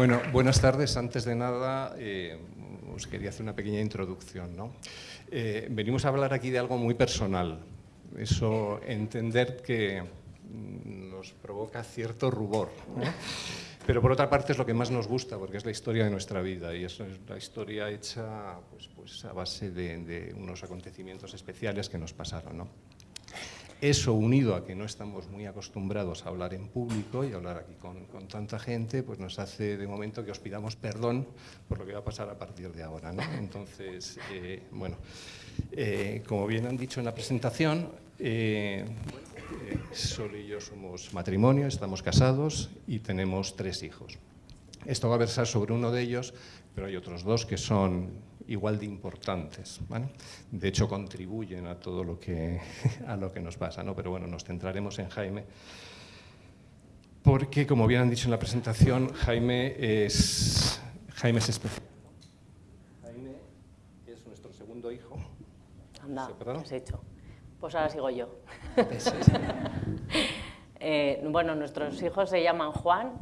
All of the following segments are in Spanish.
Bueno, buenas tardes. Antes de nada, eh, os quería hacer una pequeña introducción. ¿no? Eh, venimos a hablar aquí de algo muy personal. Eso, entender que nos provoca cierto rubor. Pero por otra parte es lo que más nos gusta, porque es la historia de nuestra vida y es la historia hecha pues, pues a base de, de, unos acontecimientos especiales que nos pasaron. ¿no? Eso unido a que no estamos muy acostumbrados a hablar en público y hablar aquí con, con, tanta gente, pues nos hace de momento que os pidamos perdón por lo que va a pasar a partir de ahora. ¿no? Entonces, eh, bueno, eh, como bien han dicho en la presentación, eh, Sol y yo somos matrimonio, estamos casados y tenemos tres hijos. Esto va a versar sobre uno de ellos, pero hay otros dos que son igual de importantes. ¿vale? De hecho, contribuyen a todo lo que, a lo que nos pasa, ¿no? pero bueno, nos centraremos en Jaime, porque, como bien han dicho en la presentación, Jaime es, Jaime es especial. Jaime es nuestro segundo hijo. Anda, ¿qué has hecho? Pues ahora sigo yo. eh, bueno, nuestros hijos se llaman Juan,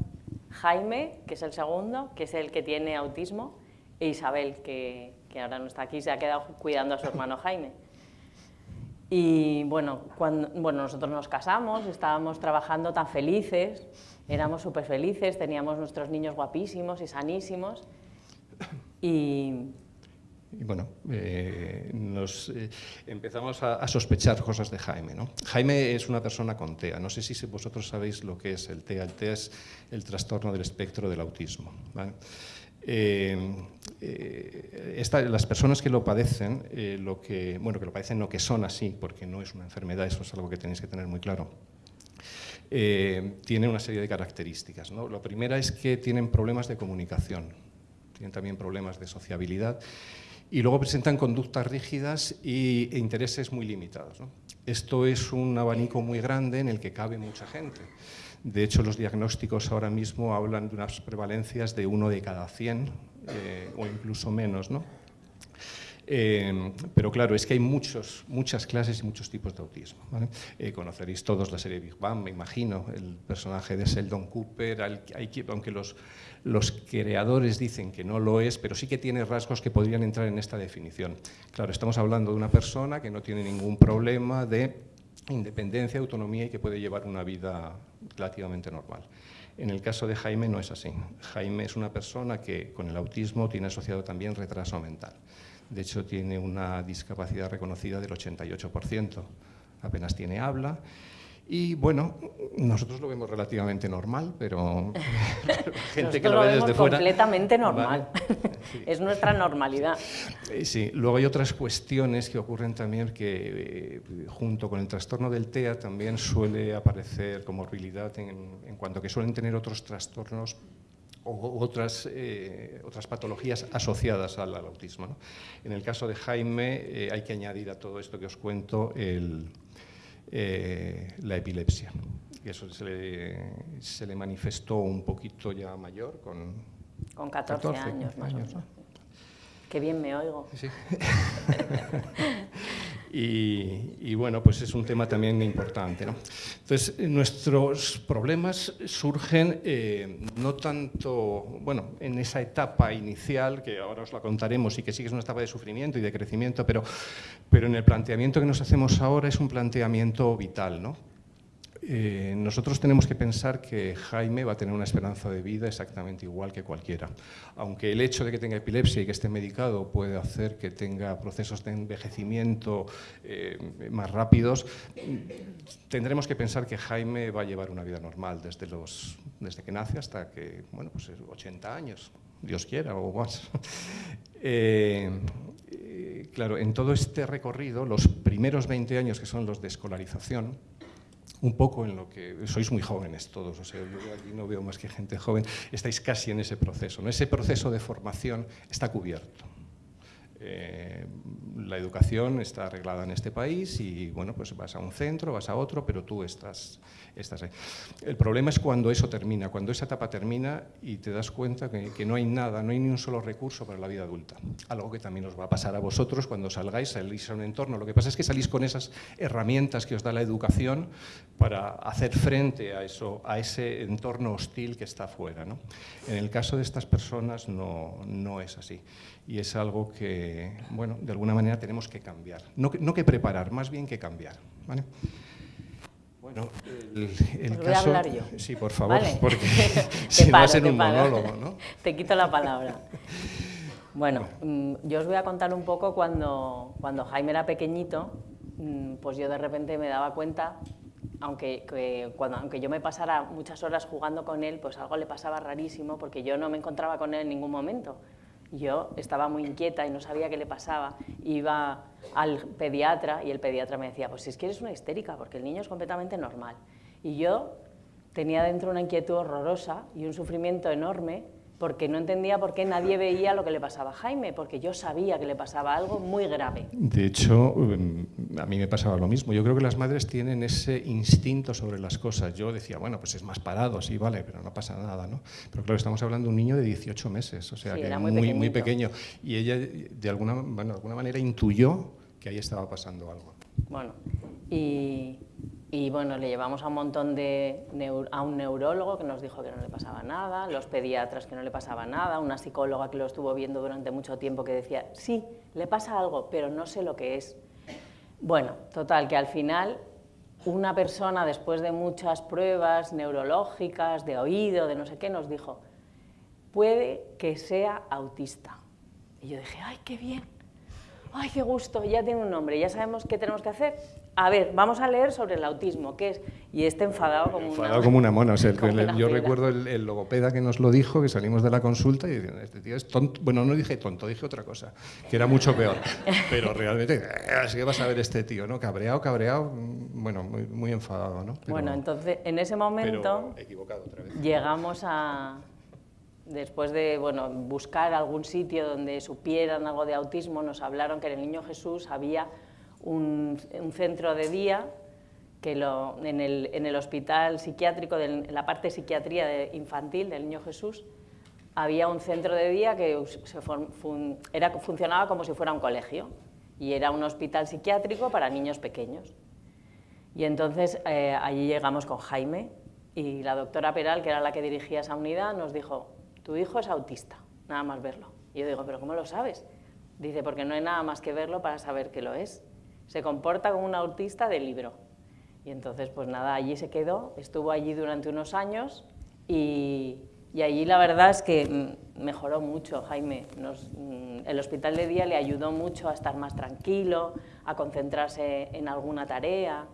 Jaime, que es el segundo, que es el que tiene autismo, e Isabel, que, que ahora no está aquí, se ha quedado cuidando a su hermano Jaime. Y bueno, cuando, bueno, nosotros nos casamos, estábamos trabajando tan felices, éramos súper felices, teníamos nuestros niños guapísimos y sanísimos. Y, y bueno, eh, nos eh, empezamos a, a, sospechar cosas de Jaime. ¿no? Jaime es una persona con TEA. No sé si vosotros sabéis lo que es el TEA. El TEA es el trastorno del espectro del autismo. ¿vale? Eh, esta, las personas que lo padecen, eh, lo que, bueno, que lo padecen no que son así, porque no es una enfermedad, eso es algo que tenéis que tener muy claro, eh, tienen una serie de características. ¿no? La primera es que tienen problemas de comunicación, tienen también problemas de sociabilidad y luego presentan conductas rígidas y, e intereses muy limitados. ¿no? Esto es un abanico muy grande en el que cabe mucha gente. De hecho, los diagnósticos ahora mismo hablan de unas prevalencias de uno de cada 100 eh, o incluso menos. ¿no? Eh, pero claro, es que hay muchos, muchas clases y muchos tipos de autismo. Eh, conoceréis todos la serie Big Bang, me imagino, el personaje de Sheldon Cooper, aunque los, los creadores dicen que no lo es, pero sí que tiene rasgos que podrían entrar en esta definición. Claro, estamos hablando de una persona que no tiene ningún problema de independencia, autonomía y que puede llevar una vida relativamente normal. En el caso de Jaime no es así. Jaime es una persona que con el autismo tiene asociado también retraso mental. De hecho, tiene una discapacidad reconocida del 88%. Apenas tiene habla y bueno, nosotros lo vemos relativamente normal, pero gente que lo, lo ve desde fuera... completamente normal. Vale. Sí. es nuestra normalidad. Eh, sí, luego hay otras cuestiones que ocurren también que eh, junto con el trastorno del TEA también suele aparecer comorbilidad en, en cuanto que suelen tener otros trastornos o otras, eh, otras patologías asociadas al, al autismo. ¿no? En el caso de Jaime eh, hay que añadir a todo esto que os cuento el, eh, la epilepsia. Y eso se le, se le, manifestó un poquito ya mayor, con, con 14, 14 años más años, o menos. ¿no? Qué bien me oigo. Sí. y, bueno, pues es un tema también importante. ¿no? Entonces, nuestros problemas surgen eh, no tanto, bueno, en esa etapa inicial, que ahora os la contaremos y que sí que es una etapa de sufrimiento y de crecimiento, pero, pero en el planteamiento que nos hacemos ahora es un planteamiento vital, ¿no? Eh, nosotros tenemos que pensar que Jaime va a tener una esperanza de vida exactamente igual que cualquiera. Aunque el hecho de que tenga epilepsia y que esté medicado puede hacer que tenga procesos de envejecimiento eh, más rápidos, tendremos que pensar que Jaime va a llevar una vida normal desde, los, desde que nace hasta que, bueno, pues 80 años, Dios quiera o más. Eh, claro, en todo este recorrido, los primeros 20 años que son los de escolarización, un poco en lo que sois muy jóvenes todos, o sea, yo aquí no veo más que gente joven, estáis casi en ese proceso, ¿no? ese proceso de formación está cubierto. Eh, la educación está arreglada en este país y bueno, pues vas a un centro, vas a otro, pero tú estás, estás ahí. El problema es cuando eso termina, cuando esa etapa termina y te das cuenta que, que, no hay nada, no hay ni un solo recurso para la vida adulta. Algo que también os va a pasar a vosotros cuando salgáis, salís a un entorno. Lo que pasa es que salís con esas herramientas que os da la educación para hacer frente a, eso, a ese entorno hostil que está afuera. En el caso de estas personas no, no es así y es algo que, bueno, de alguna manera tenemos que cambiar. No que, no que preparar, más bien que cambiar. ¿vale? Bueno, el, el Pues voy caso... a hablar yo. Sí, por favor, Vale. porque si no paro, te un paro. monólogo, ¿no? Te quito la palabra. Bueno, mm, yo os voy a contar un poco cuando, cuando Jaime era pequeñito, mm, pues yo de repente me daba cuenta, aunque, que cuando, aunque yo me pasara muchas horas jugando con él, pues algo le pasaba rarísimo porque yo no me encontraba con él en ningún momento. Yo estaba muy inquieta y no sabía qué le pasaba. Iba al pediatra y el pediatra me decía, pues si es que eres una histérica, porque el niño es completamente normal. Y yo tenía dentro una inquietud horrorosa y un sufrimiento enorme porque no entendía por qué nadie veía lo que le pasaba a Jaime, porque yo sabía que le pasaba algo muy grave. De hecho, em, a mí me pasaba lo mismo. Yo creo que las madres tienen ese instinto sobre las cosas. Yo decía, bueno, pues es más parado, sí, vale, pero no pasa nada, ¿no? Pero claro, estamos hablando de un niño de 18 meses, o sea, Sí, que era muy muy, muy pequeñito. pequeño. Y ella, de alguna, bueno, de alguna manera, intuyó que ahí estaba pasando algo. Bueno, y, y bueno, le llevamos a un montón de a un neurólogo que nos dijo que no le pasaba nada, los pediatras que no le pasaba nada, una psicóloga que lo estuvo viendo durante mucho tiempo que decía, sí, le pasa algo, pero no sé lo que es. Bueno, total, que al final una persona después de muchas pruebas neurológicas, de oído, de no sé qué, nos dijo, puede que sea autista. Y yo dije, ay, qué bien, ay, qué gusto, ya tiene un nombre, ya sabemos qué tenemos que hacer. A ver, vamos a leer sobre el autismo, ¿qué es? Y este enfadado como Enfadado una... como una mona. O sea, el- yo recuerdo el, el logopeda que nos lo dijo, que salimos de la consulta y decían, este tío es tonto. Bueno, no dije tonto, dije otra cosa, que era mucho peor. Pero realmente, eh, así que vas a ver este tío, ¿no? Cabreado, cabreado, mm, bueno, muy, muy enfadado, ¿no? Pero- Bueno, entonces, en ese momento... Pero equivocado otra vez. llegamos a, después de bueno, buscar algún sitio donde supieran algo de autismo, nos hablaron que en el Niño Jesús había un, centro de día que lo, en, el, en el hospital psiquiátrico, en la parte psiquiatría de- infantil del Niño Jesús, había un centro de día que se form- era, funcionaba como si fuera un colegio y era un hospital psiquiátrico para niños pequeños. Y entonces eh, allí llegamos con Jaime y la doctora Peral, que era la que dirigía esa unidad, nos dijo, tu hijo es autista, nada más verlo. Y yo digo, ¿pero cómo lo sabes? Dice, porque no hay nada más que verlo para saber que lo es. Se comporta como un autista de libro. Y entonces, pues nada, allí se quedó, estuvo allí durante unos años y, y allí la verdad es que mm, mejoró mucho, Jaime. Nos- mm, el hospital de día le ayudó mucho a estar más tranquilo, a concentrarse en alguna tarea.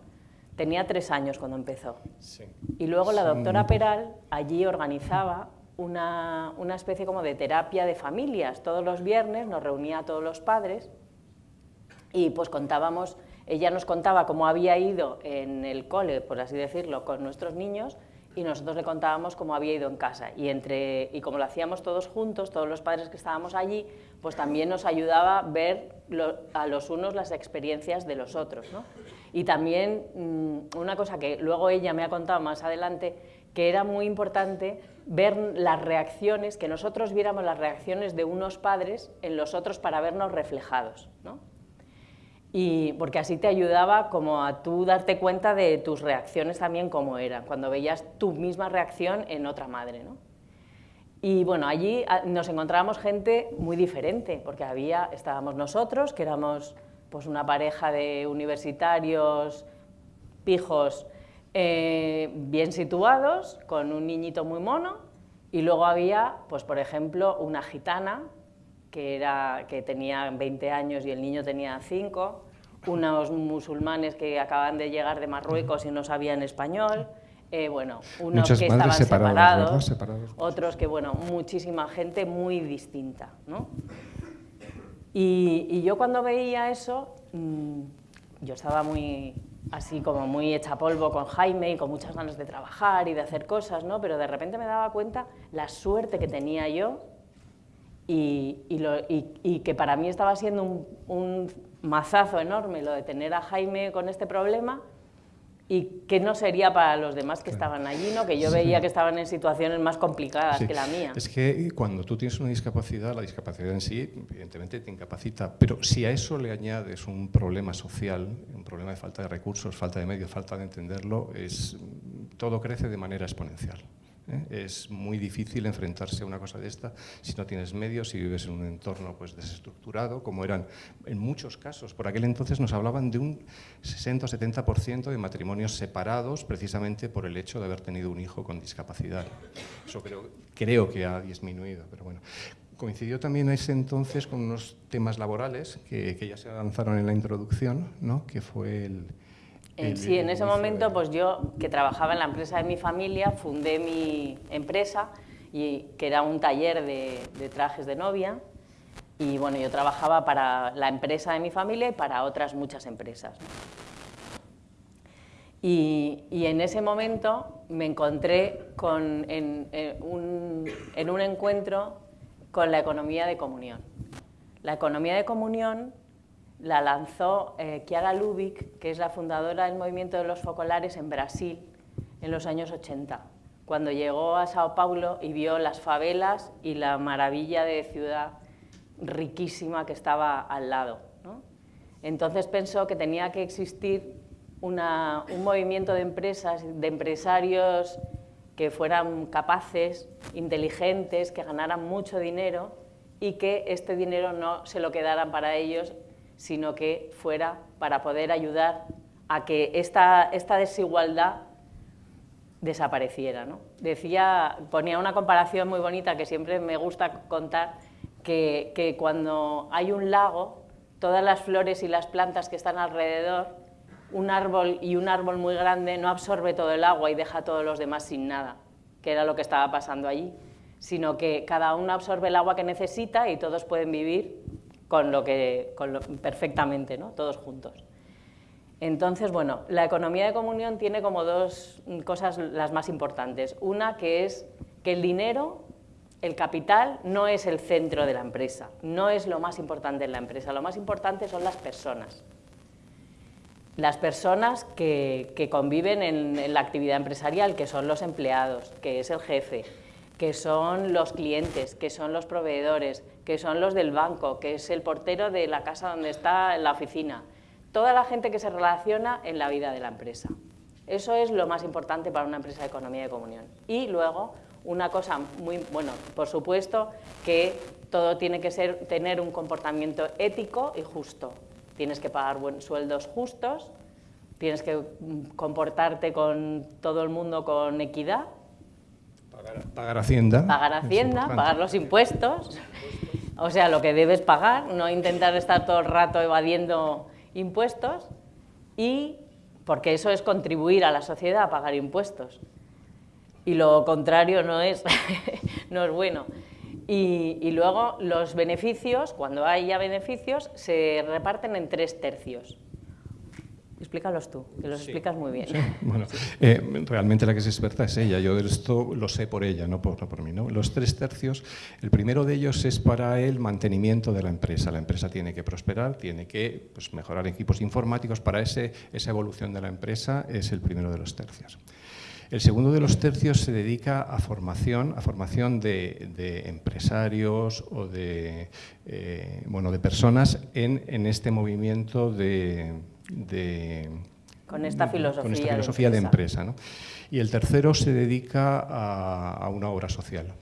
Tenía tres años cuando empezó. Sí. Y luego la doctora Peral allí organizaba una, una especie como de terapia de familias. Todos los viernes nos reunía a todos los padres y pues contábamos, ella nos contaba cómo había ido en el cole, por así decirlo, con nuestros niños y nosotros le contábamos cómo había ido en casa. Y, entre, y como lo hacíamos todos juntos, todos los padres que estábamos allí, pues también nos ayudaba ver a los unos las experiencias de los otros. ¿no? Y también mm, una cosa que luego ella me ha contado más adelante, que era muy importante ver las reacciones, que nosotros viéramos las reacciones de unos padres en los otros para vernos reflejados. ¿no? Y porque así te ayudaba como a tú darte cuenta de tus reacciones también como eran, cuando veías tu misma reacción en otra madre. ¿no? Y bueno, allí ah, nos encontrábamos gente muy diferente, porque había, estábamos nosotros, que éramos pues una pareja de universitarios pijos eh, bien situados, con un niñito muy mono, y luego había, pues por ejemplo, una gitana que, era, que tenía 20 años y el niño tenía 5, unos musulmanes que acaban de llegar de Marruecos y no sabían español, eh, bueno, unos Muchas que estaban separados, Separados. otros que, bueno, muchísima gente muy distinta, ¿no? Y, y yo cuando veía eso, mm, yo estaba muy así como muy hecha polvo con Jaime y con muchas ganas de trabajar y de hacer cosas, ¿no? Pero de repente me daba cuenta la suerte que tenía yo y, y, que para mí estaba siendo un, un mazazo enorme lo de tener a Jaime con este problema y que no sería para los demás que estaban allí, ¿no? que yo veía que estaban en situaciones más complicadas que la mía. Es que cuando tú tienes una discapacidad, la discapacidad en sí, evidentemente te incapacita, pero si a eso le añades un problema social, un problema de falta de recursos, falta de medios, falta de entenderlo, es, todo crece de manera exponencial. ¿Eh? Es muy difícil enfrentarse a una cosa de esta si no tienes medios, si vives en un entorno pues, desestructurado, como eran en muchos casos. Por aquel entonces nos hablaban de un 60 o 70% de matrimonios separados precisamente por el hecho de haber tenido un hijo con discapacidad. Eso creo, creo que ha disminuido, pero bueno. Coincidió también ese entonces con unos temas laborales que, que ya se avanzaron en la introducción, ¿no? que fue el, sí, en ese momento, pues yo, que trabajaba en la empresa de mi familia, fundé mi empresa, y, que era un taller de, trajes de novia, y bueno, yo trabajaba para la empresa de mi familia y para otras muchas empresas. Y, en ese momento me encontré con, en, un, en un encuentro con la economía de comunión. La economía de comunión la lanzó eh, Chiara Lubick, que es la fundadora del movimiento de los focolares en Brasil en los años 80, cuando llegó a Sao Paulo y vio las favelas y la maravilla de ciudad riquísima que estaba al lado. Entonces pensó que tenía que existir un movimiento de empresas, de empresarios que fueran capaces, inteligentes, que ganaran mucho dinero y que este dinero no se lo quedaran para ellos sino que fuera para poder ayudar a que esta, esta desigualdad desapareciera. ¿no? Decía, ponía una comparación muy bonita que siempre me gusta contar, que, que cuando hay un lago, todas las flores y las plantas que están alrededor, un árbol y un árbol muy grande no absorbe todo el agua y deja a todos los demás sin nada, que era lo que estaba pasando allí, sino que cada uno absorbe el agua que necesita y todos pueden vivir con lo que, perfectamente, ¿no? todos juntos. Entonces, bueno, la economía de comunión tiene como dos cosas las más importantes. Una que es que el dinero, el capital, no es el centro de la empresa, no es lo más importante en la empresa, lo más importante son las personas. Las personas que, conviven en la actividad empresarial, que son los empleados, que es el jefe, que son los clientes, que son los proveedores, que son los del banco, que es el portero de la casa donde está la oficina. Toda la gente que se relaciona en la vida de la empresa. Eso es lo más importante para una empresa de economía de comunión. Y luego, una cosa muy, bueno, por supuesto que todo tiene que ser, tener un comportamiento ético y justo. Tienes que pagar buenos sueldos justos, tienes que comportarte con todo el mundo con equidad Pagar, Hacienda. Pagar Hacienda, pagar los impuestos. O sea, lo que debes pagar, no intentar estar todo el rato evadiendo impuestos y porque eso es contribuir a la sociedad a pagar impuestos. Y lo contrario no es, no es bueno. Y, y, luego los beneficios, cuando hay ya beneficios, se reparten en tres tercios. Explícalos tú, que los explicas muy bien. Bueno, eh, realmente la que es experta es ella, yo de esto lo sé por ella, no por, por mí. ¿no? Los tres tercios, el primero de ellos es para el mantenimiento de la empresa. La empresa tiene que prosperar, tiene que pues, mejorar equipos informáticos, para ese, esa evolución de la empresa es el primero de los tercios. El segundo de los tercios se dedica a formación, a formación de, empresarios o de, eh, bueno, de personas en, en este movimiento de de, con esta filosofía, de empresa. Y el tercero se dedica a, una obra social.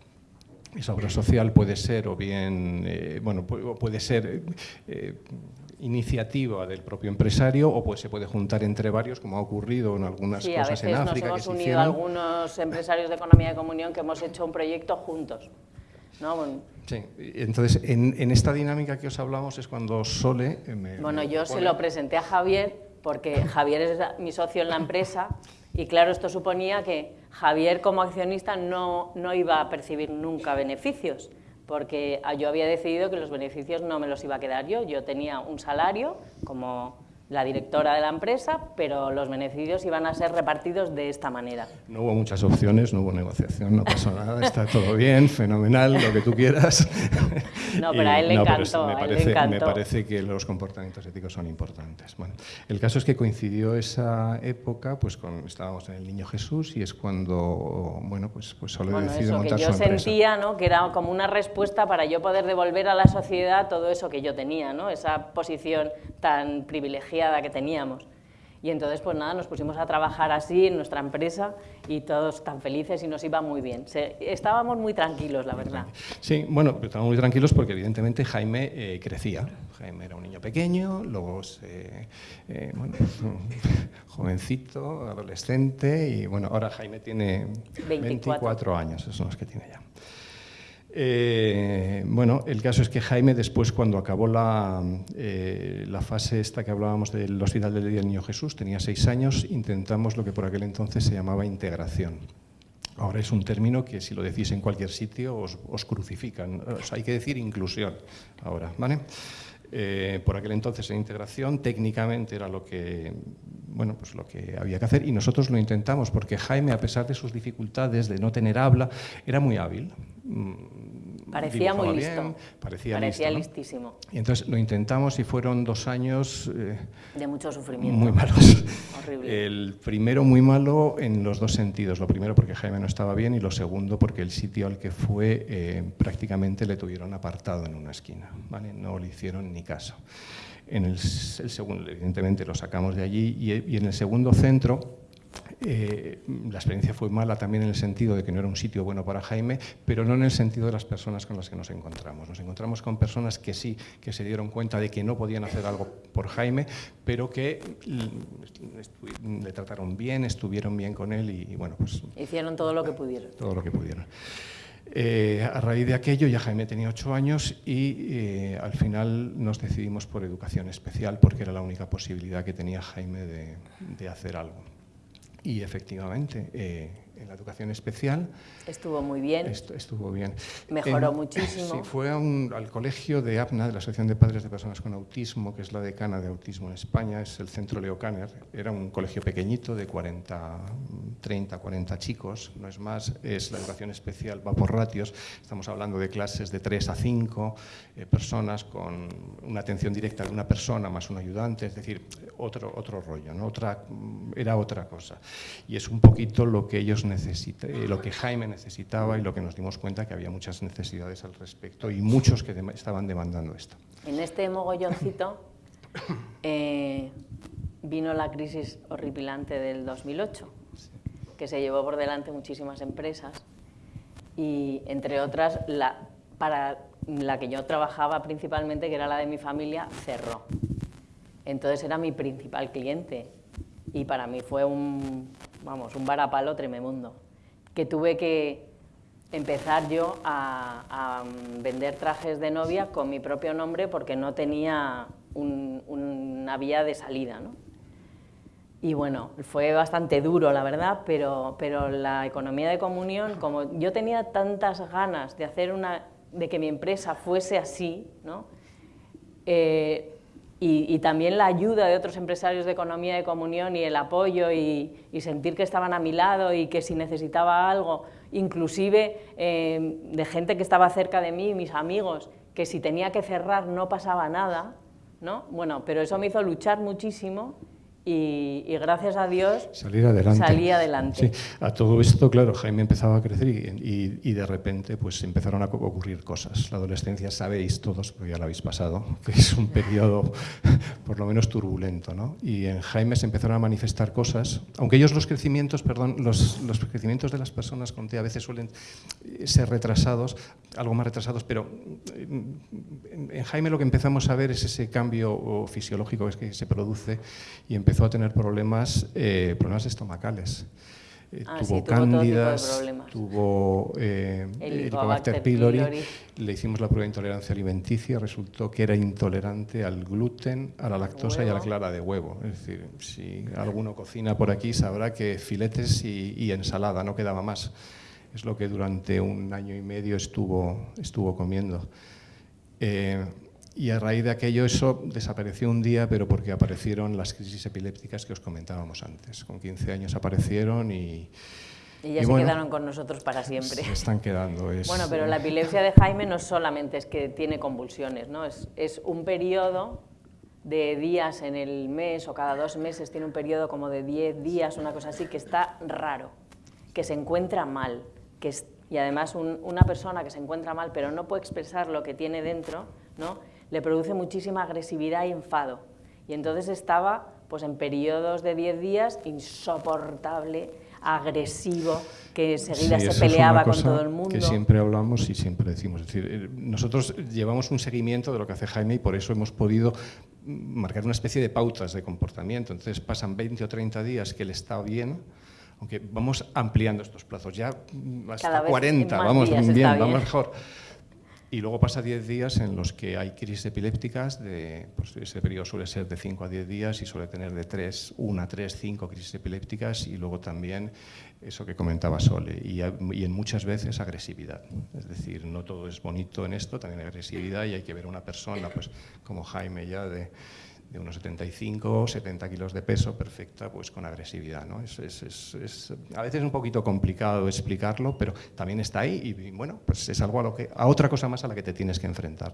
Esa obra social puede ser o bien, eh, bueno, puede ser eh, iniciativa del propio empresario o pues se puede juntar entre varios, como ha ocurrido en algunas cosas en África. Nos hemos unido algunos empresarios de economía de comunión que hemos hecho un proyecto juntos. Sí, entonces en, esta dinámica que os hablamos es cuando Sole... Me, bueno, yo se lo presenté a Javier porque Javier es mi socio en la empresa y claro, esto suponía que Javier como accionista no, no iba a percibir nunca beneficios porque yo había decidido que los beneficios no me los iba a quedar yo, yo tenía un salario como la directora de la empresa, pero los beneficios iban a ser repartidos de esta manera. No hubo muchas opciones, no hubo negociación, no pasó nada, está todo bien, fenomenal, lo que tú quieras. No, pero a él le encantó. Me parece, me parece que los comportamientos éticos son importantes. Bueno, el caso es que coincidió esa época, pues con, estábamos en el Niño Jesús y es cuando, bueno, pues, pues solo he decidido montar que yo sentía, ¿no? Que era como una respuesta para yo poder devolver a la sociedad todo eso que yo tenía, ¿no? Esa posición tan privilegiada que teníamos. Y entonces, pues nada, nos pusimos a trabajar así en nuestra empresa y todos tan felices y nos iba muy bien. estábamos muy tranquilos, la verdad. Sí, bueno, estábamos muy tranquilos porque evidentemente Jaime eh, crecía. Jaime era un niño pequeño, luego se, eh, bueno, jovencito, adolescente y bueno, ahora Jaime tiene 24, años, esos son los que tiene ya. Eh, bueno, el caso es que Jaime después cuando acabó la, eh, la fase esta que hablábamos del Hospital del Día del Niño Jesús, tenía seis años, intentamos lo que por aquel entonces se llamaba integración. Ahora es un término que si lo decís en cualquier sitio os, crucifican, hay que decir inclusión ahora, ¿vale? Eh, por aquel entonces en integración técnicamente era lo que, bueno, pues lo que había que hacer y nosotros lo intentamos porque Jaime, a pesar de sus dificultades de no tener habla, era muy hábil. Parecía muy listo. Parecía, parecía listísimo. Y entonces lo intentamos y fueron dos años... Eh, de mucho sufrimiento. Muy malos. Horrible. El primero muy malo en los dos sentidos. Lo primero porque Jaime no estaba bien y lo segundo porque el sitio al que fue eh, prácticamente le tuvieron apartado en una esquina. ¿vale? No le hicieron ni caso. En el, segundo, evidentemente lo sacamos de allí y, en el segundo centro eh, la experiencia fue mala también en el sentido de que no era un sitio bueno para Jaime, pero no en el sentido de las personas con las que nos encontramos. Nos encontramos con personas que sí, que se dieron cuenta de que no podían hacer algo por Jaime, pero que le trataron bien, estuvieron bien con él y, bueno, pues... Hicieron todo lo que pudieron. Todo lo que pudieron. Eh, a raíz de aquello ya Jaime tenía ocho años y eh, al final nos decidimos por educación especial porque era la única posibilidad que tenía Jaime de, hacer algo. Y efectivamente, eh, en la educación especial. Estuvo muy bien. estuvo bien. Mejoró muchísimo. Sí, fue al colegio de APNA, de la Asociación de Padres de Personas con Autismo, que es la decana de autismo en España, es el centro Leo Kanner. Era un colegio pequeñito de 40, 30, 40 chicos, no es más. Es la educación especial, va por ratios. Estamos hablando de clases de 3 a 5 eh, personas con una atención directa de una persona más un ayudante, es decir, otro, otro rollo, ¿no? otra, era otra cosa. Y es un poquito lo que ellos necesita, eh, lo que Jaime necesitaba y lo que nos dimos cuenta que había muchas necesidades al respecto y muchos que estaban demandando esto. En este mogolloncito eh, vino la crisis horripilante del 2008, que se llevó por delante muchísimas empresas y, entre otras, la, para la que yo trabajaba principalmente, que era la de mi familia, cerró. Entonces era mi principal cliente y para mí fue un, vamos, un varapalo tremendo, que tuve que empezar yo a, vender trajes de novia con mi propio nombre porque no tenía una vía de salida. ¿no? Y bueno, fue bastante duro, la verdad, pero, pero la economía de comunión, como yo tenía tantas ganas de, hacer una, de que mi empresa fuese así, ¿no? Eh, y, también la ayuda de otros empresarios de economía de comunión y el apoyo y, sentir que estaban a mi lado y que si necesitaba algo, inclusive eh, de gente que estaba cerca de mí, mis amigos, que si tenía que cerrar no pasaba nada, ¿no? Bueno, pero eso me hizo luchar muchísimo y, gracias a Dios Salir adelante. salí adelante. Sí. A todo esto, claro, Jaime empezaba a crecer y, y, de repente pues empezaron a ocurrir cosas. La adolescencia, sabéis todos, porque ya la habéis pasado, que es un periodo por lo menos turbulento. ¿no? Y en Jaime se empezaron a manifestar cosas, aunque ellos los crecimientos, perdón, los, los crecimientos de las personas con TEA a veces suelen ser retrasados, algo más retrasados, pero en Jaime lo que empezamos a ver es ese cambio fisiológico que se produce y empezó a tener problemas, eh, problemas estomacales. Eh, ah, tuvo cándidas, tuvo eh, Helicobacter pylori, le hicimos la prueba de intolerancia alimenticia, resultó que era intolerante al gluten, a la lactosa y a la clara de huevo. Es decir, si alguno cocina por aquí sabrá que filetes y, ensalada, no quedaba más. Es lo que durante un año y medio estuvo, estuvo comiendo. Y a raíz de aquello eso desapareció un día, pero porque aparecieron las crisis epilépticas que os comentábamos antes. Con 15 años aparecieron y... Y ya se quedaron con nosotros para siempre. Se están quedando. bueno, pero la epilepsia de Jaime no solamente es que tiene convulsiones, ¿no? es, es un periodo de días en el mes o cada dos meses tiene un periodo como de 10 días, una cosa así, que está raro, que se encuentra mal, que y además una persona que se encuentra mal pero no puede expresar lo que tiene dentro, ¿no? Le produce muchísima agresividad y enfado. Y entonces estaba pues, en periodos de 10 días insoportable, agresivo, que enseguida se peleaba con todo el mundo. Que siempre hablamos y siempre decimos. Es decir, eh, nosotros llevamos un seguimiento de lo que hace Jaime y por eso hemos podido marcar una especie de pautas de comportamiento. Entonces pasan 20 o 30 días que él está bien, aunque vamos ampliando estos plazos, ya hasta 40, vamos bien, bien, vamos mejor. Y luego pasa 10 días en los que hay crisis epilépticas, de, pues ese periodo suele ser de 5 a 10 días y suele tener de 3, 1, 3, 5 crisis epilépticas y luego también eso que comentaba Sole, y, y en muchas veces agresividad. Es decir, no todo es bonito en esto, también hay agresividad y hay que ver a una persona pues, como Jaime ya de de unos 75 70 kilos de peso, perfecta, pues con agresividad. ¿no? Es, a veces es un poquito complicado explicarlo, pero también está ahí y, bueno, pues es algo a, otra cosa más a la que te tienes que enfrentar.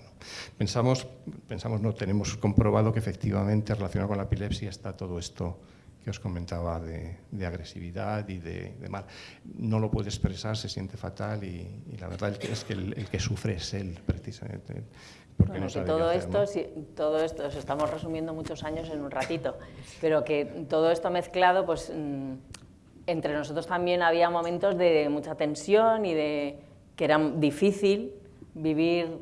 Pensamos, pensamos, no, tenemos comprobado que efectivamente relacionado con la epilepsia está todo esto que os comentaba de, agresividad y de, mal. No lo puede expresar, se siente fatal y, la verdad es que el, que sufre es él, precisamente. Bueno, que todo esto, todo esto, os estamos resumiendo muchos años en un ratito, pero que todo esto mezclado, pues mm, entre nosotros también había momentos de mucha tensión y de que era difícil vivir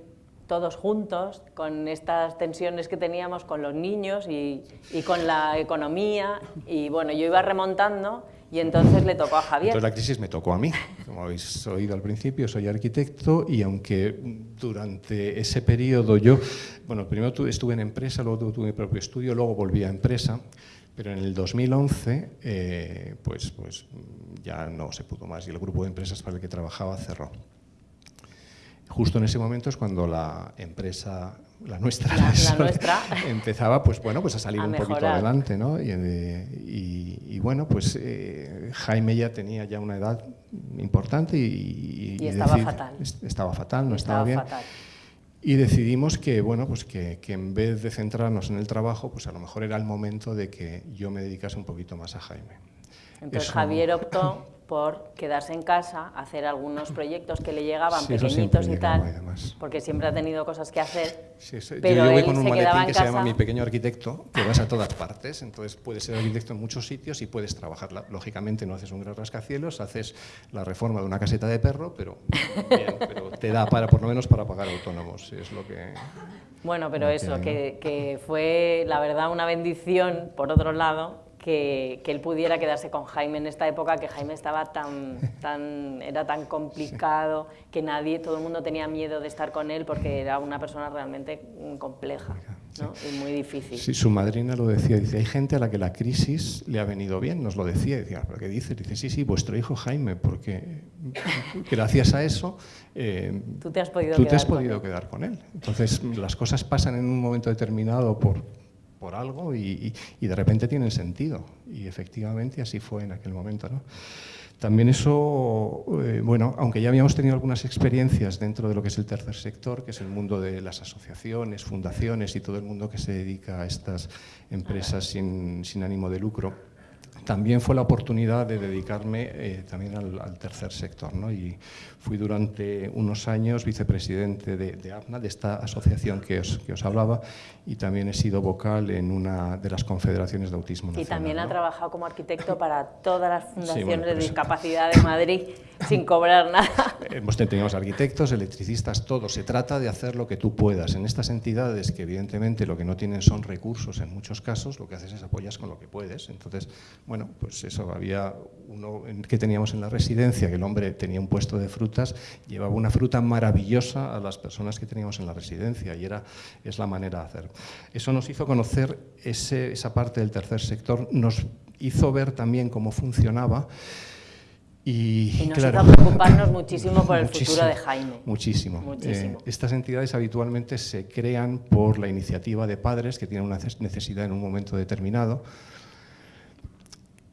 todos juntos con estas tensiones que teníamos con los niños y, y con la economía. Y bueno, yo iba remontando y entonces le tocó a Javier. Entonces la crisis me tocó a mí. Como habéis oído al principio, soy arquitecto y aunque durante ese periodo yo, bueno, primero estuve en empresa, luego tuve mi propio estudio, luego volví a empresa, pero en el 2011 eh, pues, pues ya no se pudo más y el grupo de empresas para el que trabajaba cerró. Justo en ese momento es cuando la empresa la nuestra, empezaba pues, bueno, pues a salir un poquito adelante. ¿no? Y, bueno, pues eh, Jaime ya tenía ya una edad importante y, estaba fatal. Estaba fatal, no estaba, bien. Y decidimos que, bueno, pues que, que, en vez de centrarnos en el trabajo, pues a lo mejor era el momento de que yo me dedicase un poquito más a Jaime. Entonces Javier optó por quedarse en casa, hacer algunos proyectos que le llegaban pequeñitos y tal, porque siempre ha tenido cosas que hacer. Pero yo, voy con un maletín que se llama Mi Pequeño Arquitecto, que vas a todas partes, entonces puedes ser arquitecto en muchos sitios y puedes trabajar. Lógicamente no haces un gran rascacielos, haces la reforma de una caseta de perro, pero, pero te da para, por lo menos para pagar autónomos, es lo que... Bueno, pero eso, que, que fue la verdad una bendición, por otro lado, que, él pudiera quedarse con Jaime en esta época, que Jaime estaba tan, tan, era tan complicado, que nadie, todo el mundo tenía miedo de estar con él porque era una persona realmente compleja y muy difícil. Sí, su madrina lo decía, dice, hay gente a la que la crisis le ha venido bien, nos lo decía, decía, ¿pero qué dice? Dice, sí, sí, vuestro hijo Jaime, porque gracias a eso eh, tú te has podido, tú quedar, te has podido quedar con él. Entonces, las cosas pasan en un momento determinado por por algo y, de repente tienen sentido. Y efectivamente así fue en aquel momento. ¿no? También eso, eh, bueno, aunque ya habíamos tenido algunas experiencias dentro de lo que es el tercer sector, que es el mundo de las asociaciones, fundaciones y todo el mundo que se dedica a estas empresas sin, sin ánimo de lucro, también fue la oportunidad de dedicarme eh, también al, tercer sector. ¿no? Y fui durante unos años vicepresidente de, de APNA, de esta asociación que os, que os, hablaba, y también he sido vocal en una de las confederaciones de autismo nacional. Y también ha trabajado como arquitecto para todas las fundaciones de discapacidad de Madrid sin cobrar nada. Hemos tenido arquitectos, electricistas, todo. Se trata de hacer lo que tú puedas. En estas entidades que evidentemente lo que no tienen son recursos en muchos casos, lo que haces es apoyas con lo que puedes. Entonces, bueno, pues eso, había uno que teníamos en la residencia, que el hombre tenía un puesto de frutas, llevaba una fruta maravillosa a las personas que teníamos en la residencia y era, es la manera de hacer. Eso nos hizo conocer esa parte del tercer sector, nos hizo ver también cómo funcionaba Y, nos claro, hizo preocuparnos muchísimo por el futuro de Jaime. Muchísimo. muchísimo. Eh, estas entidades habitualmente se crean por la iniciativa de padres que tienen una necesidad en un momento determinado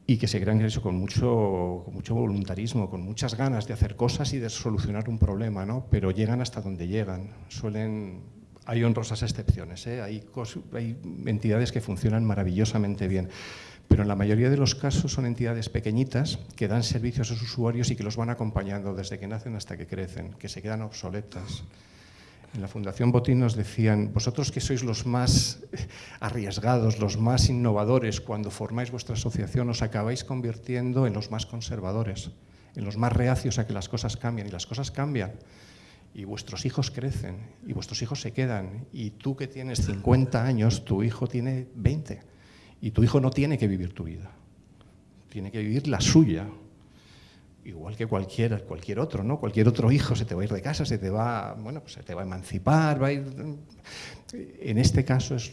y que se crean eso con mucho, con mucho voluntarismo, con muchas ganas de hacer cosas y de solucionar un problema, ¿no? pero llegan hasta donde llegan. Suelen, hay honrosas excepciones, ¿eh? hay, hay entidades que funcionan maravillosamente bien pero en la mayoría de los casos son entidades pequeñitas que dan servicios a sus usuarios y que los van acompañando desde que nacen hasta que crecen, que se quedan obsoletas. En la Fundación Botín nos decían, vosotros que sois los más arriesgados, los más innovadores, cuando formáis vuestra asociación os acabáis convirtiendo en los más conservadores, en los más reacios a que las cosas cambien, y las cosas cambian. Y vuestros hijos crecen, y vuestros hijos se quedan, y tú que tienes 50 años, tu hijo tiene 20 y tu hijo no tiene que vivir tu vida, tiene que vivir la suya, igual que cualquier, cualquier otro, ¿no? Cualquier otro hijo se te va a ir de casa, se te va, bueno, pues se te va a emancipar, va a ir... En este caso es,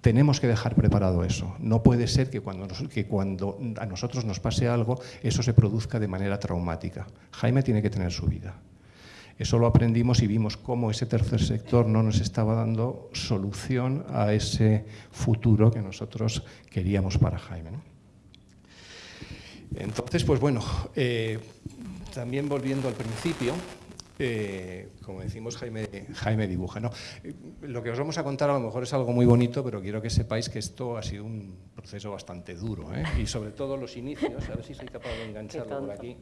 tenemos que dejar preparado eso. No puede ser que cuando, que cuando a nosotros nos pase algo, eso se produzca de manera traumática. Jaime tiene que tener su vida. Eso lo aprendimos y vimos cómo ese tercer sector no nos estaba dando solución a ese futuro que nosotros queríamos para Jaime. Entonces, pues bueno, eh, también volviendo al principio, eh, como decimos, Jaime, Jaime dibuja. ¿no? Lo que os vamos a contar a lo mejor es algo muy bonito, pero quiero que sepáis que esto ha sido un proceso bastante duro, ¿eh? y sobre todo los inicios, a ver si soy capaz de engancharlo por aquí.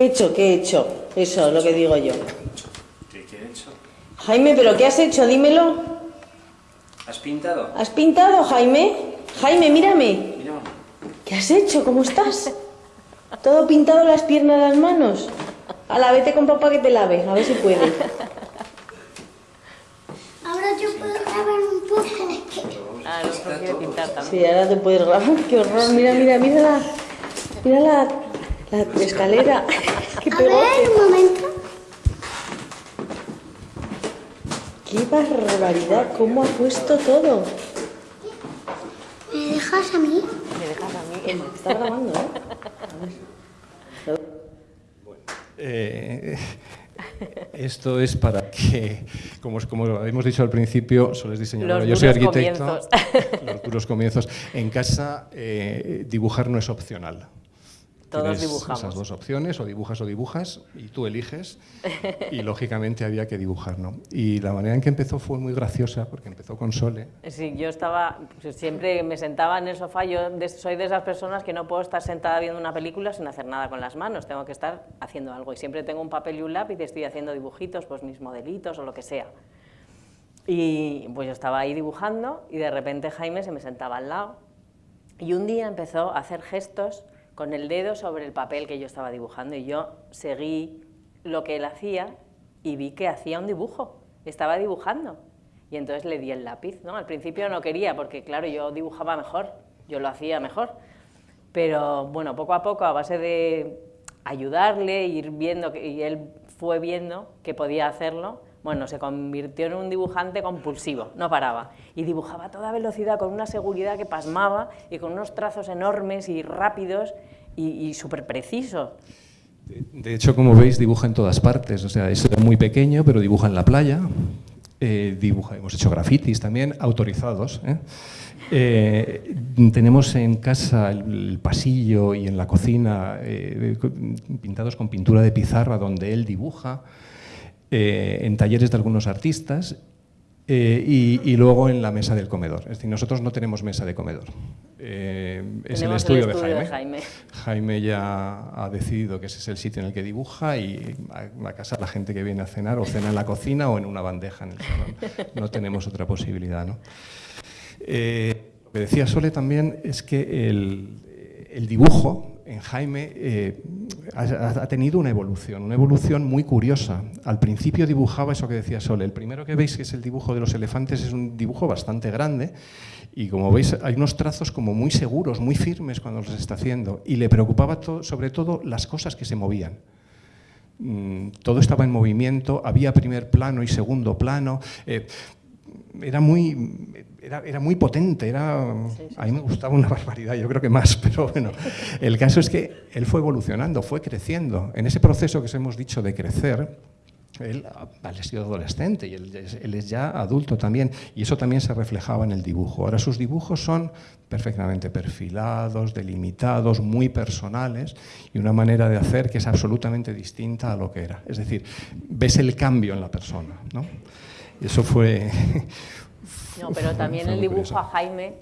¿Qué he hecho? ¿Qué he hecho? Eso es lo que digo yo. ¿Qué, he hecho? Jaime, ¿pero qué has hecho? Dímelo. ¿Has pintado? ¿Has pintado, Jaime? Jaime, mírame. ¿Qué has hecho? ¿Cómo estás? Todo pintado las piernas, las manos. A la vete con papá que te lave, a ver si puede. Ahora yo puedo grabar un poco. Ah, no quiere pintar también. Sí, ahora te puedes grabar. Qué horror. Mira, mira, mira la, mira la, escalera. Qué A ver, un momento. Qué barbaridad, cómo ha puesto todo. ¿Me dejas a mí? Me dejas a mí. Está grabando, ¿eh? Bueno, eh, esto es para que, como, como hemos dicho al principio, solo es diseñador, yo soy arquitecto, los duros comienzos. En casa, eh, dibujar no es opcional. Todos dibujamos. esas dos opciones, o dibujas o dibujas, y tú eliges, y lógicamente había que dibujar, ¿no? Y la manera en que empezó fue muy graciosa, porque empezó con Sole. Sí, yo estaba, pues, siempre me sentaba en el sofá, yo soy de esas personas que no puedo estar sentada viendo una película sin hacer nada con las manos, tengo que estar haciendo algo, y siempre tengo un papel y un lápiz y estoy haciendo dibujitos, pues mis modelitos o lo que sea. Y pues yo estaba ahí dibujando, y de repente Jaime se me sentaba al lado, y un día empezó a hacer gestos con el dedo sobre el papel que yo estaba dibujando y yo seguí lo que él hacía y vi que hacía un dibujo, estaba dibujando. Y entonces le di el lápiz, ¿no? Al principio no quería porque, claro, yo dibujaba mejor, yo lo hacía mejor. Pero, bueno, poco a poco, a base de ayudarle, ir viendo, y él fue viendo que podía hacerlo, bueno, se convirtió en un dibujante compulsivo, no paraba. Y dibujaba a toda velocidad, con una seguridad que pasmaba y con unos trazos enormes y rápidos y, súper precisos. De hecho, como veis, dibuja en todas partes. O sea, es muy pequeño, pero dibuja en la playa. Eh, dibuja, hemos hecho grafitis también, autorizados. ¿eh? Eh, tenemos en casa el, pasillo y en la cocina pintados con pintura de pizarra donde él dibuja. Eh, en talleres de algunos artistas eh, y, luego en la mesa del comedor. Es decir, nosotros no tenemos mesa de comedor. Eh, es el estudio, de, Jaime. Jaime. ya ha decidido que ese es el sitio en el que dibuja y a, a, casa la gente que viene a cenar o cena en la cocina o en una bandeja en el salón. No tenemos otra posibilidad. ¿no? lo que decía Sole también es que el, el dibujo en Jaime eh, ha, tenido una evolución, una evolución muy curiosa. Al principio dibujaba eso que decía Sole. El primero que veis, que es el dibujo de los elefantes, es un dibujo bastante grande y como veis hay unos trazos como muy seguros, muy firmes cuando los está haciendo y le preocupaba sobre todo las cosas que se movían. Mm, todo estaba en movimiento, había primer plano y segundo plano. Eh, era muy, era, era muy potente, era, a mí me gustaba una barbaridad, yo creo que más, pero bueno, el caso es que él fue evolucionando, fue creciendo. En ese proceso que os hemos dicho de crecer, él ha sido adolescente y él, él, es ya adulto también, y eso también se reflejaba en el dibujo. Ahora sus dibujos son perfectamente perfilados, delimitados, muy personales, y una manera de hacer que es absolutamente distinta a lo que era. Es decir, ves el cambio en la persona. ¿no? Y eso fue... No, pero también el dibujo a Jaime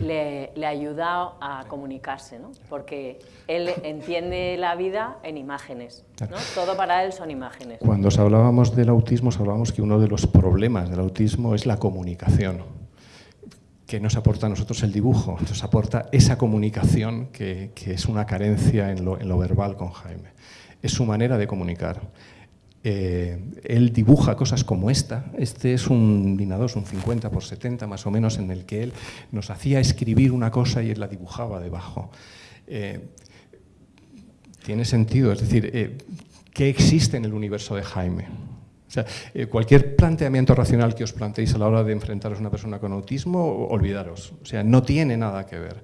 le, le, ayuda a comunicarse, ¿no? porque él entiende la vida en imágenes. ¿no? Todo para él son imágenes. Cuando os hablábamos del autismo, os hablábamos que uno de los problemas del autismo es la comunicación. que nos aporta a nosotros el dibujo? Nos aporta esa comunicación que, que es una carencia en lo, en lo verbal con Jaime. Es su manera de comunicar. Eh, él dibuja cosas como esta. Este es un Dinados, un 50 por 70 más o menos, en el que él nos hacía escribir una cosa y él la dibujaba debajo. Eh, tiene sentido, es decir, eh, ¿qué existe en el universo de Jaime? O sea, cualquier planteamiento racional que os planteéis a la hora de enfrentaros a una persona con autismo, olvidaros. O sea, no tiene nada que ver.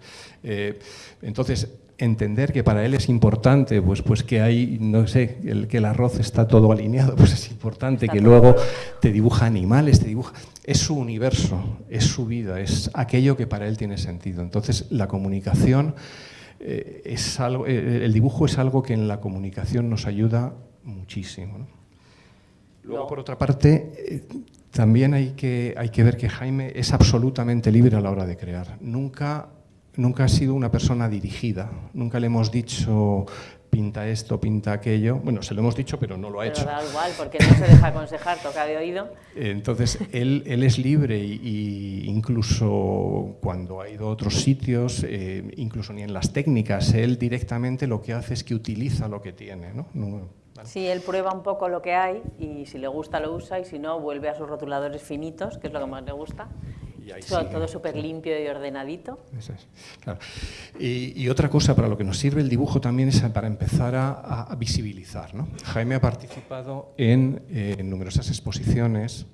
entonces, entender que para él es importante, pues, pues que hay, no sé, el, que el arroz está todo alineado, pues es importante, que luego te dibuja animales, te dibuja... Es su universo, es su vida, es aquello que para él tiene sentido. Entonces, la comunicación eh, es algo, eh, el dibujo es algo que en la comunicación nos ayuda muchísimo. Luego, por otra parte, eh, también hay que, hay que ver que Jaime es absolutamente libre a la hora de crear. Nunca nunca ha sido una persona dirigida, nunca le hemos dicho pinta esto, pinta aquello. Bueno, se lo hemos dicho, pero no lo ha pero hecho. da igual, porque no se deja aconsejar, toca de oído. Entonces, él, él es libre y, incluso cuando ha ido a otros sitios, eh, incluso ni en las técnicas, él directamente lo que hace es que utiliza lo que tiene. ¿no? no Sí, él prueba un poco lo que hay y si le gusta lo usa y si no vuelve a sus rotuladores finitos, que es lo que más le gusta, todo súper limpio y ordenadito. y, otra cosa para lo que nos sirve el dibujo también es para empezar a, visibilizar. Jaime ha participado en, eh, numerosas exposiciones.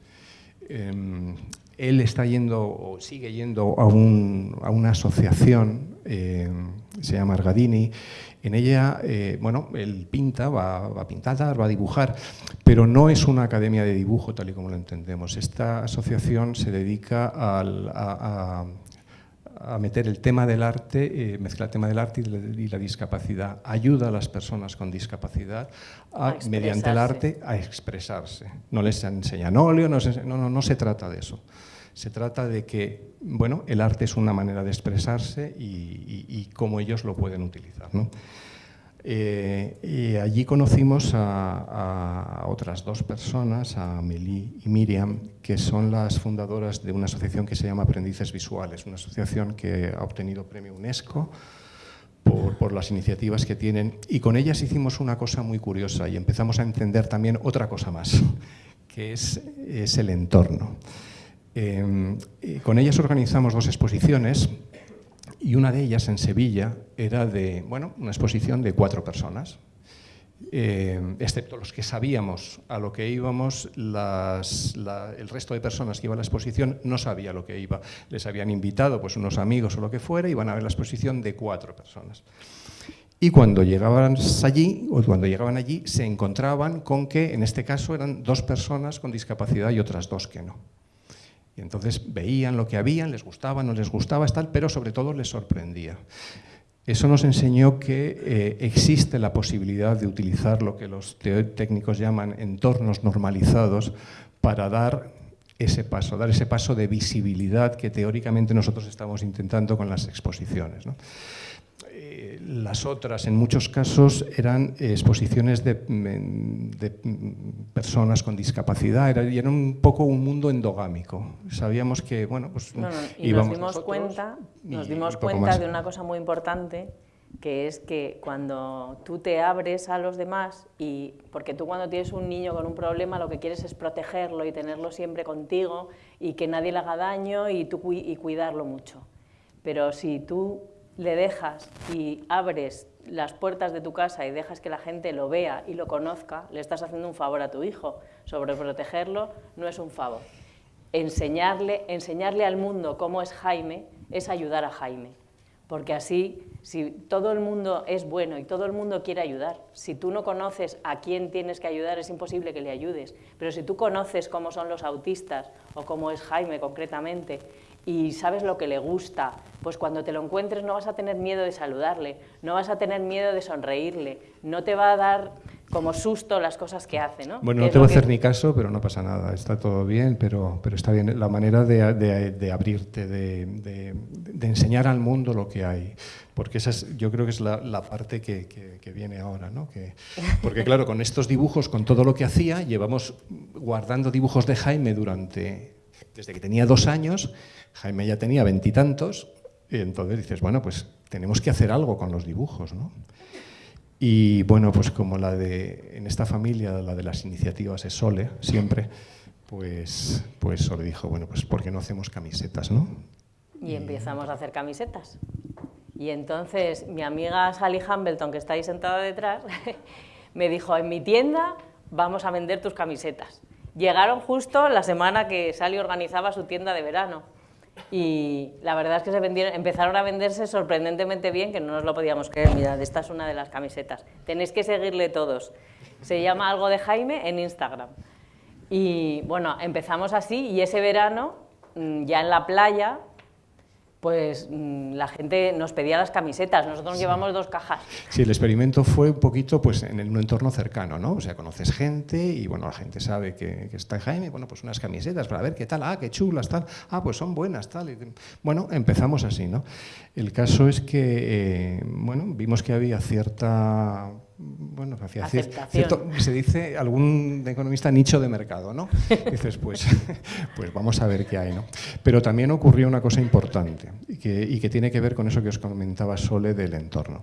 Em, él está yendo o sigue yendo a, una asociación, em, se llama Argadini, en ella, eh, bueno, él pinta, va, a pintar, va a dibujar, pero no es una academia de dibujo tal y como lo entendemos. Esta asociación se dedica a, meter el tema del arte, eh, mezclar el tema del arte y la, discapacidad. Ayuda a las personas con discapacidad mediante el arte a expresarse. No les enseñan óleo, no, no, no se trata de eso. Se trata de que bueno, el arte es una manera de expresarse y, cómo ellos lo pueden utilizar. Eh, y allí conocimos a, otras dos personas, a Meli y Miriam, que son las fundadoras de una asociación que se llama Aprendices Visuales, una asociación que ha obtenido premio UNESCO por, las iniciativas que tienen. Y con ellas hicimos una cosa muy curiosa y empezamos a entender también otra cosa más, que es el entorno. Em, con ellas organizamos dos exposiciones y una de ellas en Sevilla era de, bueno, una exposición de cuatro personas, em, excepto los que sabíamos a lo que íbamos, el resto de personas que iban a la exposición no sabía lo que iba. Les habían invitado pues, unos amigos o lo que fuera, y iban a ver la exposición de cuatro personas. Y cuando llegaban allí, o cuando llegaban allí, se encontraban con que, en este caso, eran dos personas con discapacidad y otras dos que no. Y entonces veían lo que habían, les gustaba, no les gustaba, tal, pero sobre todo les sorprendía. Eso nos enseñó que eh, existe la posibilidad de utilizar lo que los técnicos llaman entornos normalizados para dar ese paso, dar ese paso de visibilidad que teóricamente nosotros estamos intentando con las exposiciones. Las otras, en muchos casos, eran exposiciones de, personas con discapacidad, era, y era un poco un mundo endogámico. Sabíamos que, bueno, pues y nos dimos cuenta, nos dimos cuenta de una cosa muy importante, que es que cuando tú te abres a los demás, y porque tú cuando tienes un niño con un problema lo que quieres es protegerlo y tenerlo siempre contigo y que nadie le haga daño y, tú, y cuidarlo mucho. Pero si tú le dejas y abres las puertas de tu casa y dejas que la gente lo vea y lo conozca, le estás haciendo un favor a tu hijo. Sobreprotegerlo no es un favor. enseñarle, enseñarle al mundo cómo es Jaime es ayudar a Jaime. Porque así, si todo el mundo es bueno y todo el mundo quiere ayudar, si tú no conoces a quién tienes que ayudar, es imposible que le ayudes. Pero si tú conoces cómo son los autistas o cómo es Jaime concretamente y sabes lo que le gusta, pues cuando te lo encuentres no vas a tener miedo de saludarle, no vas a tener miedo de sonreírle, no te va a dar como susto las cosas que hace. ¿no? Bueno, no te voy a hacer ni caso, pero no pasa nada, está todo bien, pero, pero está bien la manera de, de, abrirte, de, de, enseñar al mundo lo que hay, porque esa es, yo creo que es la, la parte que, que, viene ahora. ¿no? Que, porque claro, con estos dibujos, con todo lo que hacía, llevamos guardando dibujos de Jaime durante, desde que tenía dos años, Jaime ya tenía veintitantos, y, entonces dices, bueno, pues tenemos que hacer algo con los dibujos. ¿no? Y bueno, pues como la de, en esta familia, la de las iniciativas es Sole, siempre, pues, pues Sole dijo, bueno, pues ¿por qué no hacemos camisetas, no? Y empezamos a hacer camisetas. Y entonces mi amiga Sally Hambleton, que está ahí sentada detrás, me dijo, en mi tienda vamos a vender tus camisetas. Llegaron justo la semana que Sally organizaba su tienda de verano y la verdad es que se empezaron a venderse sorprendentemente bien, que no nos lo podíamos creer. Mirad, esta es una de las camisetas. Tenéis que seguirle todos. Se llama algo de Jaime en Instagram. Y bueno, empezamos así y ese verano, mm, ya en la playa, pues mm, la gente nos pedía las camisetas, nosotros llevamos dos cajas. Sí, el experimento fue un poquito pues, en un entorno cercano, ¿no? O sea, conoces gente y bueno, la gente sabe que, que, está Jaime, bueno, pues unas camisetas para ver qué tal, ah, qué chulas, tal, ah, pues son buenas, tal. bueno, empezamos así, ¿no? El caso es que, eh, bueno, vimos que había cierta bueno, hacía cierto, se dice algún economista nicho de mercado, ¿no? dices, pues, pues vamos a ver qué hay, ¿no? Pero también ocurrió una cosa importante y que, tiene que ver con eso que os comentaba Sole del entorno.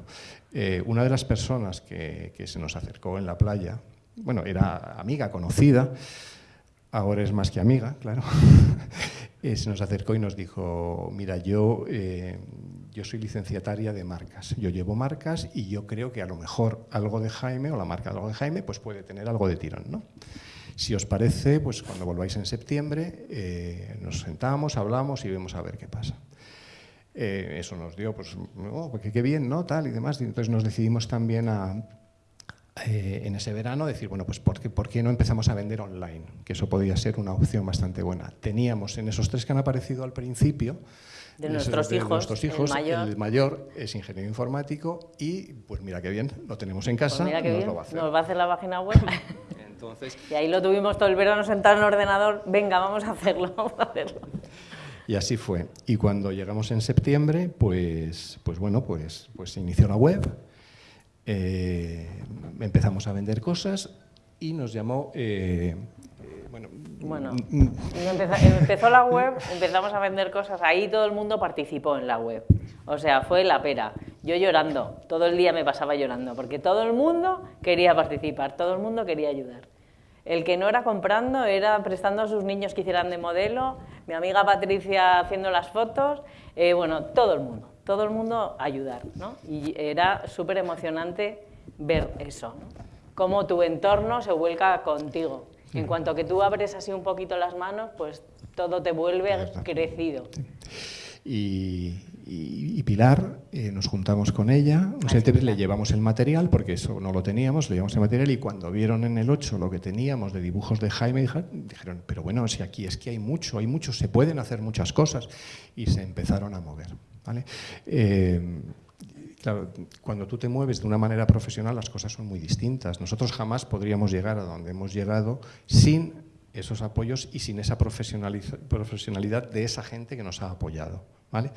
Eh, una de las personas que, se nos acercó en la playa, bueno, era amiga, conocida, ahora es más que amiga, claro, eh, se nos acercó y nos dijo, mira, yo... Eh, yo soy licenciataria de marcas. Yo llevo marcas y yo creo que a lo mejor algo de Jaime o la marca de algo de Jaime pues puede tener algo de tirón. ¿no? Si os parece, pues cuando volváis en septiembre eh, nos sentamos, hablamos y vemos a ver qué pasa. Eh, eso nos dio, pues, oh, qué bien, ¿no? Tal y demás. Entonces nos decidimos también a, eh, en ese verano decir, bueno, pues ¿por qué, ¿por qué, no empezamos a vender online? Que eso podía ser una opción bastante buena. Teníamos en esos tres que han aparecido al principio, de nuestros hijos, hijos el, mayor. es ingeniero informático y pues mira qué bien, lo tenemos en casa, pues nos, Lo va a hacer. nos va a hacer la página web. Entonces, y ahí lo tuvimos todo el verano sentado en el ordenador, venga, vamos a hacerlo, vamos a hacerlo. Y así fue. Y cuando llegamos en septiembre, pues, pues bueno, pues, pues se inició la web, eh, empezamos a vender cosas y nos llamó eh, bueno, mm, mm. empezó, la web, empezamos a vender cosas, ahí todo el mundo participó en la web. O sea, fue la pera. Yo llorando, todo el día me pasaba llorando, porque todo el mundo quería participar, todo el mundo quería ayudar. El que no era comprando era prestando a sus niños que hicieran de modelo, mi amiga Patricia haciendo las fotos, eh, bueno, todo el mundo, todo el mundo ayudar, ¿no? Y era súper emocionante ver eso, ¿no? cómo tu entorno se vuelca contigo. En cuanto que tú abres así un poquito las manos, pues todo te vuelve crecido. Y, Pilar, eh, nos juntamos con ella, le llevamos el material, porque eso no lo teníamos, le llevamos el material y cuando vieron en el 8 lo que teníamos de dibujos de Jaime, dijeron, pero bueno, si aquí es que hay mucho, hay mucho, se pueden hacer muchas cosas, y se empezaron a mover. ¿vale? Eh, Claro, cuando tú te mueves de una manera profesional las cosas son muy distintas. Nosotros jamás podríamos llegar a donde hemos llegado sin esos apoyos y sin esa profesionalidad de esa gente que nos ha apoyado. ¿vale?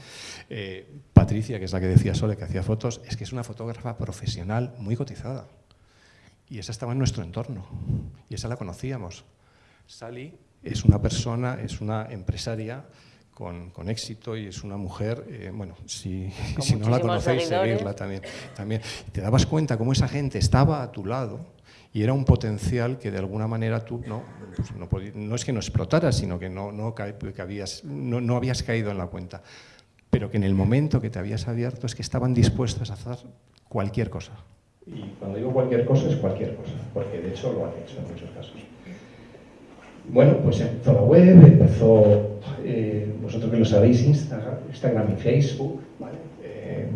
Eh, Patricia, que es la que decía Sole, que hacía fotos, es que es una fotógrafa profesional muy cotizada. Y esa estaba en nuestro entorno. Y esa la conocíamos. Sally es una persona, es una empresaria con, con, éxito y es una mujer, eh, bueno, si, si no la conocéis, seguirla también, también. Te dabas cuenta cómo esa gente estaba a tu lado y era un potencial que de alguna manera tú no, pues no, no, es que no explotaras, sino que, no, no, que habías, no, no habías caído en la cuenta, pero que en el momento que te habías abierto es que estaban dispuestas a hacer cualquier cosa. Y cuando digo cualquier cosa es cualquier cosa, porque de hecho lo han hecho en muchos casos. Bueno, pues empezó la web, empezó, eh, vosotros que lo sabéis, Instagram, Instagram y Facebook, ¿vale? Eh,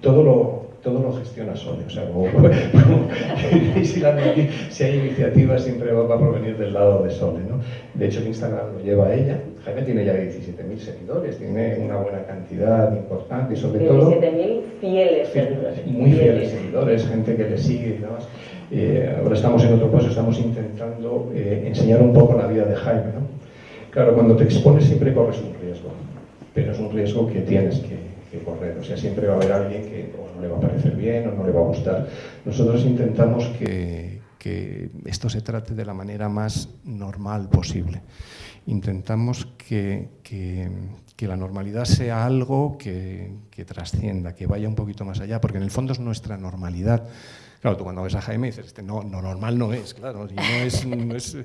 todo lo, todo lo gestiona Sole. O sea, como, como si, la, si, hay iniciativas siempre va, a provenir del lado de Sole. ¿no? De hecho, Instagram lo lleva ella. Jaime tiene ya 17.000 seguidores, tiene una buena cantidad importante y sobre 17 todo... 17.000 fieles seguidores. Muy fieles seguidores, gente que le sigue y demás. Eh, ahora estamos en otro paso, estamos intentando eh, enseñar un poco la vida de Jaime. ¿no? Claro, cuando te expones siempre corres un riesgo, pero es un riesgo que tienes que, que correr. O sea, siempre va a haber alguien que no le va a parecer bien o no le va a gustar. Nosotros intentamos que, que esto se trate de la manera más normal posible. Intentamos que, que, que la normalidad sea algo que, trascienda, que vaya un poquito más allá, porque en el fondo es nuestra normalidad. Claro, tú cuando ves a Jaime dices, este, no, no normal no es, claro, no es, no es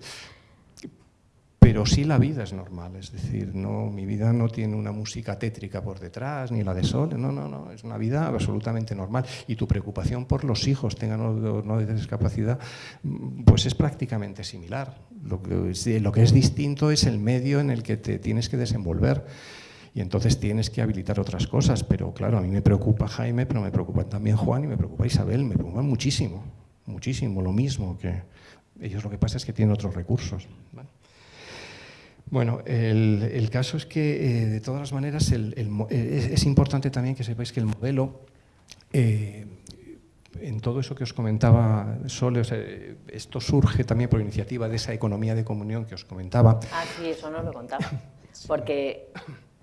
pero sí la vida es normal, es decir, no, mi vida no tiene una música tétrica por detrás, ni la de sol, no, no, no, es una vida absolutamente normal. Y tu preocupación por los hijos, tengan o no de discapacidad, pues es prácticamente similar. Lo que, es, lo que es distinto es el medio en el que te tienes que desenvolver y entonces tienes que habilitar otras cosas, pero claro, a mí me preocupa Jaime, pero me preocupa también Juan y me preocupa Isabel, me preocupan muchísimo, muchísimo, lo mismo que ellos lo que pasa es que tienen otros recursos. Bueno, el, caso es que, eh, de todas las maneras, eh, es, importante también que sepáis que el modelo, eh, en todo eso que os comentaba Sole, esto surge también por iniciativa de esa economía de comunión que os comentaba. Ah, sí, eso no lo contaba. Porque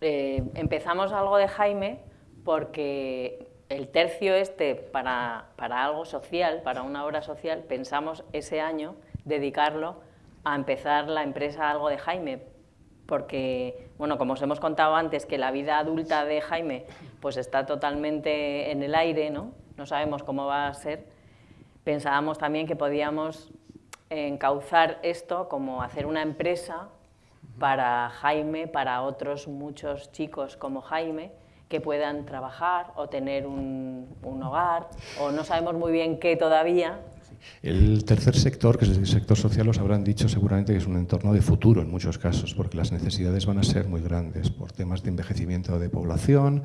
empezamos algo de Jaime porque el tercio este para, para algo social, para una obra social, pensamos ese año dedicarlo a empezar la empresa Algo de Jaime, porque, bueno, como os hemos contado antes, que la vida adulta de Jaime pues está totalmente en el aire, ¿no? no sabemos cómo va a ser, pensábamos también que podíamos encauzar esto como hacer una empresa para Jaime, para otros muchos chicos como Jaime, que puedan trabajar o tener un, un hogar, o no sabemos muy bien qué todavía, el tercer sector, que es el sector social, os habrán dicho seguramente que es un entorno de futuro en muchos casos, porque las necesidades van a ser muy grandes por temas de envejecimiento de población,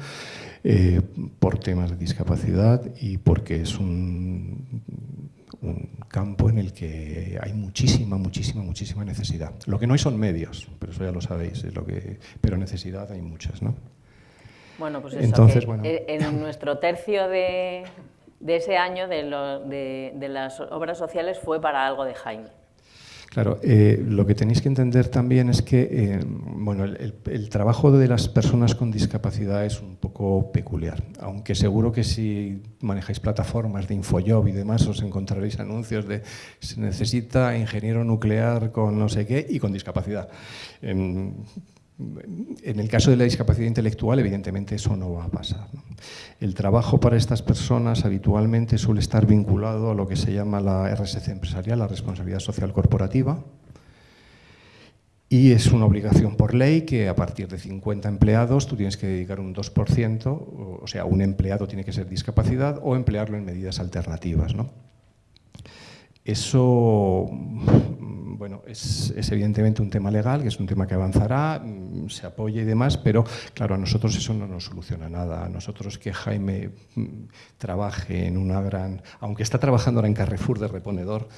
eh, por temas de discapacidad y porque es un, campo en el que hay muchísima, muchísima, muchísima necesidad. Lo que no hay son medios, pero eso ya lo sabéis, es lo que, pero necesidad hay muchas. ¿no? Bueno, pues eso, Entonces, bueno. en nuestro tercio de, de ese año de, de, las obras sociales fue para algo de Jaime. Claro, eh, lo que tenéis que entender también es que eh, bueno, el, trabajo de las personas con discapacidad es un poco peculiar, aunque seguro que si manejáis plataformas de Infojob y demás os encontraréis anuncios de se necesita ingeniero nuclear con no sé qué y con discapacidad. Em, en el caso de la discapacidad intelectual, evidentemente eso no va a pasar. El trabajo para estas personas habitualmente suele estar vinculado a lo que se llama la RSC empresarial, la responsabilidad social corporativa, y es una obligación por ley que a partir de 50 empleados tú tienes que dedicar un 2%, o sea, un empleado tiene que ser discapacidad o emplearlo en medidas alternativas. ¿no? Eso bueno, es, evidentemente un tema legal, que es un tema que avanzará, mm, se apoya y demás, pero claro, a nosotros eso no nos soluciona nada. A nosotros que Jaime mm, trabaje en una gran... Aunque está trabajando ahora en Carrefour de reponedor,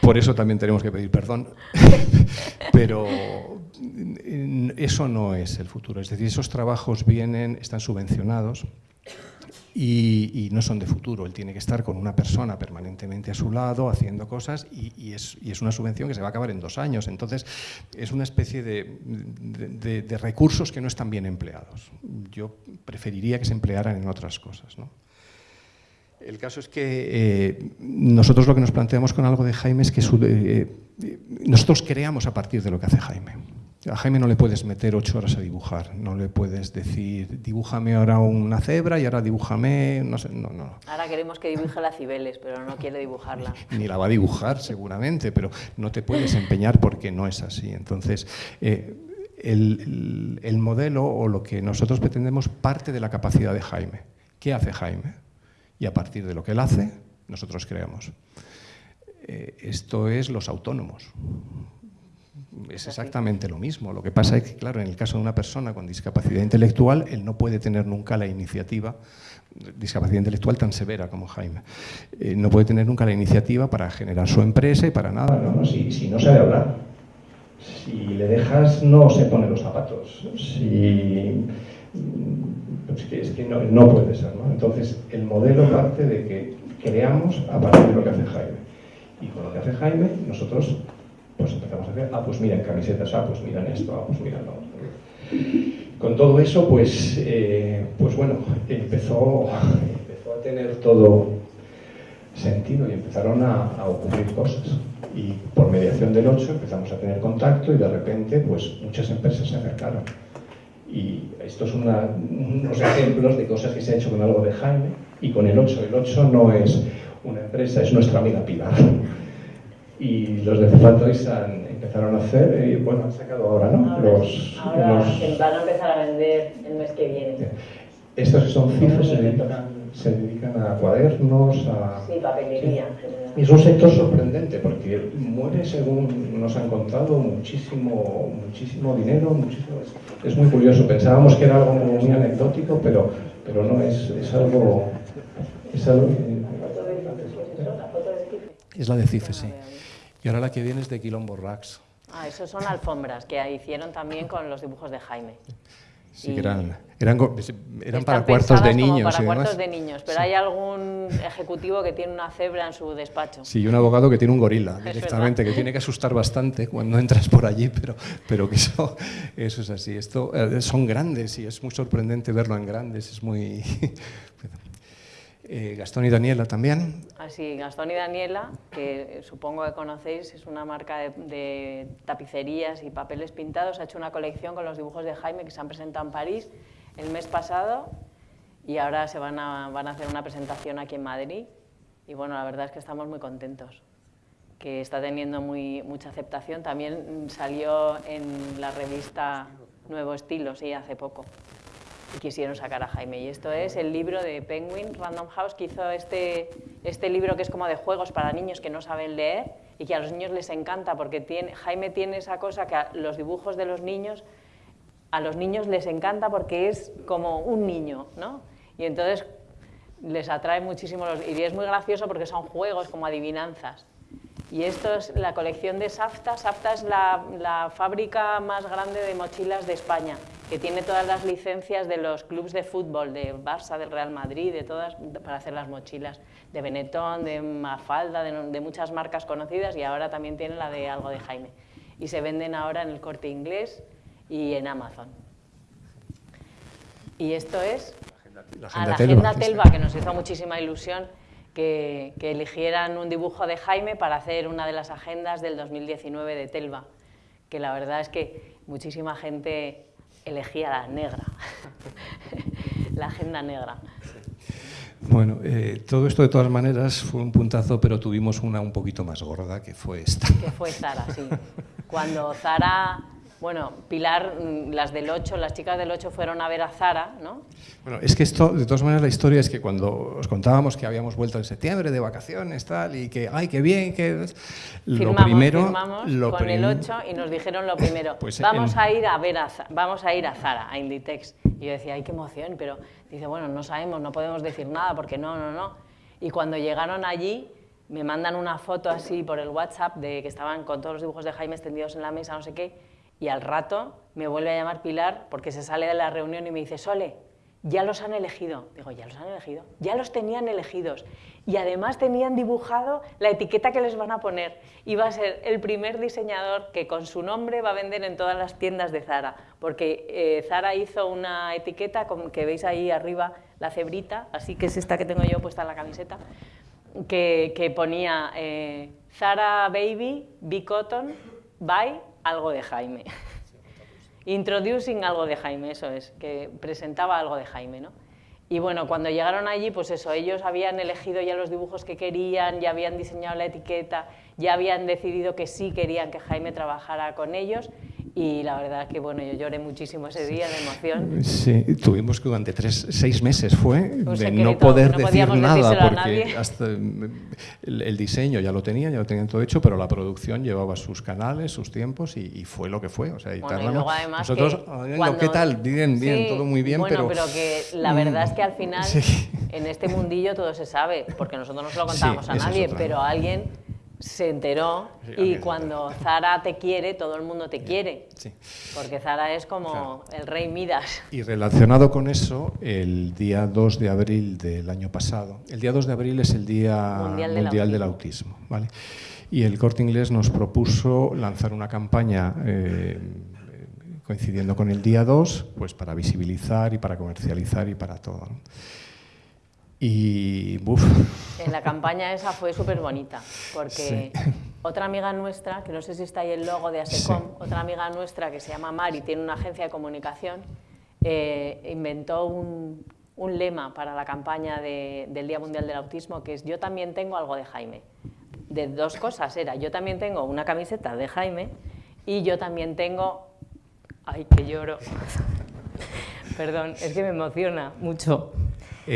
por eso también tenemos que pedir perdón, pero mm, eso no es el futuro. Es decir, esos trabajos vienen, están subvencionados, y, no son de futuro. Él tiene que estar con una persona permanentemente a su lado haciendo cosas y, es, una subvención que se va a acabar en dos años. Entonces, es una especie de, recursos que no están bien empleados. Yo preferiría que se emplearan en otras cosas. El caso es que eh, nosotros lo que nos planteamos con algo de Jaime es que eh, nosotros creamos a partir de lo que hace Jaime. A Jaime no le puedes meter ocho horas a dibujar, no le puedes decir, dibújame ahora una cebra y ahora dibújame, no sé, no, no. Ahora queremos que dibuje las Cibeles, pero no quiere dibujarla. Ni la va a dibujar seguramente, pero no te puedes empeñar porque no es así. Entonces, eh, el, modelo o lo que nosotros pretendemos parte de la capacidad de Jaime. ¿Qué hace Jaime? Y a partir de lo que él hace, nosotros creamos. Eh, esto es los autónomos es exactamente lo mismo. Lo que pasa es que, claro, en el caso de una persona con discapacidad intelectual, él no puede tener nunca la iniciativa, discapacidad intelectual tan severa como Jaime, eh, no puede tener nunca la iniciativa para generar su empresa y para nada. No, no, si, si no sabe hablar, si le dejas no se pone los zapatos, si pues que es que no, no puede ser. ¿no? Entonces, el modelo parte de que creamos a partir de lo que hace Jaime. Y con lo que hace Jaime, nosotros pues empezamos a hacer, ah, pues miren camisetas, ah, pues miran esto, ah, pues miran lo otro. Con todo eso, pues, eh, pues bueno, empezó, empezó a tener todo sentido y empezaron a, a, ocurrir cosas. Y por mediación del 8 empezamos a tener contacto y de repente, pues muchas empresas se acercaron. Y estos son unos ejemplos de cosas que se ha hecho con algo de Jaime y con el 8. El 8 no es una empresa, es nuestra amiga Pilar. Y los de Cefatois empezaron a hacer, y bueno, han sacado ahora, ¿no? Ahora, los, ahora los- van a empezar a vender el mes que viene. estos que son cifras se dedican, se dedican a cuadernos, a... Sí, papelería. Y es un sector sorprendente porque muere, según nos han contado, muchísimo, muchísimo dinero, muchísimo, es, muy curioso. Pensábamos que era algo muy anecdótico, pero, pero no, es, es algo... Es algo. Es la de CIFE, sí. Y ahora la que viene es de Quilombo Rax. Ah, esos son alfombras que hicieron también con los dibujos de Jaime. Sí, que eran, eran, eran para cuartos de niños Para y demás. cuartos de niños, pero hay algún ejecutivo que tiene una cebra en su despacho. Sí, y un abogado que tiene un gorila directamente, que tiene que asustar bastante cuando entras por allí, pero, pero que eso, eso es así. Esto, eh, son grandes y es muy sorprendente verlo en grandes, es muy... Eh, Gastón y Daniela también. Así, Gastón y Daniela, que supongo que conocéis, es una marca de, tapicerías y papeles pintados, ha hecho una colección con los dibujos de Jaime que se han presentado en París el mes pasado y ahora se van a, van a hacer una presentación aquí en Madrid. Y bueno, la verdad es que estamos muy contentos, que está teniendo muy, mucha aceptación. También salió en la revista Nuevo Estilo, sí, hace poco y quisieron sacar a Jaime. Y esto es el libro de Penguin Random House, que hizo este, este libro que es como de juegos para niños que no saben leer y que a los niños les encanta, porque tiene, Jaime tiene esa cosa que a los dibujos de los niños, a los niños les encanta porque es como un niño, ¿no? Y entonces les atrae muchísimo los... Y es muy gracioso porque son juegos como adivinanzas. Y esto es la colección de Safta. Safta es la, la, fábrica más grande de mochilas de España, que tiene todas las licencias de los clubes de fútbol, de Barça, del Real Madrid, de todas, para hacer las mochilas, de Benetton, de Mafalda, de, de muchas marcas conocidas, y ahora también tiene la de algo de Jaime. Y se venden ahora en el corte inglés y en Amazon. Y esto es La a la Telva, Agenda Telva, que nos hizo muchísima ilusión que, que eligieran un dibujo de Jaime para hacer una de las agendas del 2019 de Telva, que la verdad es que muchísima gente elegía la negra, la agenda negra. Bueno, eh, todo esto de todas maneras fue un puntazo, pero tuvimos una un poquito más gorda, que fue esta. que fue Zara, sí. Cuando Zara, bueno, Pilar, mm, las del 8, las chicas del 8 fueron a ver a Zara, ¿no? Bueno, es que esto, de todas maneras, la historia es que cuando os contábamos que habíamos vuelto en septiembre de vacaciones, tal, y que, ay, qué bien, que... Lo Firmamos, primero... firmamos lo con el prim- 8 y nos dijeron lo primero, Pues vamos en- a ir a ver a, vamos a ir a Zara, a Inditex. Y yo decía, ay, qué emoción, pero dice, bueno, no sabemos, no podemos decir nada porque no, no, no. Y cuando llegaron allí, me mandan una foto así por el WhatsApp de que estaban con todos los dibujos de Jaime extendidos en la mesa, no sé qué, y al rato me vuelve a llamar Pilar porque se sale de la reunión y me dice, Sole, ya los han elegido. Digo, ¿ya los han elegido? Ya los tenían elegidos. Y además tenían dibujado la etiqueta que les van a poner. Y va a ser el primer diseñador que con su nombre va a vender en todas las tiendas de Zara. Porque eh, Zara hizo una etiqueta con, que veis ahí arriba, la cebrita, así que es esta que tengo yo puesta en la camiseta, que, que ponía eh, Zara Baby, Be Cotton, by algo de Jaime. Introducing algo de Jaime, eso es, que presentaba algo de Jaime, ¿no? Y bueno, cuando llegaron allí, pues eso, ellos habían elegido ya los dibujos que querían, ya habían diseñado la etiqueta, ya habían decidido que sí querían que Jaime trabajara con ellos Y la verdad que bueno, yo lloré muchísimo ese día de emoción. Sí, tuvimos que durante tres, seis meses fue de no poder no decir nada a porque hasta mm, el, el diseño ya lo tenían, ya lo tenían todo hecho, pero la producción llevaba sus canales, sus tiempos y, y fue lo que fue. O sea, y Bueno, y luego además nosotros, que "Ay, cuando- ¿qué tal? Bien, bien, Sí, todo muy bien, bueno, pero... que la verdad es que al final Sí. en este mundillo todo se sabe, porque nosotros no se lo contábamos Sí, a nadie, pero ¿no? alguien se enteró Sí, y cuando Zara te quiere, todo el mundo te quiere, Sí. porque Zara es como el rey Midas. Y relacionado con eso, el día 2 de abril del año pasado, el día 2 de abril es el Día Mundial Mundial, del del Autismo, ¿vale? Y el Corte Inglés nos propuso lanzar una campaña eh, coincidiendo con el día 2, pues para visibilizar y para comercializar y para todo. ¿no? Y, buf, En la campaña esa fue súper bonita, porque otra amiga nuestra, que no sé si está ahí el logo de ASECOM, Sí. otra amiga nuestra que se llama Mari, tiene una agencia de comunicación, eh, inventó un, un lema para la campaña de- del Día Mundial del Autismo, que es yo también tengo algo de Jaime. De dos cosas era, yo también tengo una camiseta de Jaime y yo también tengo... Ay, que lloro. Perdón, es que me emociona mucho.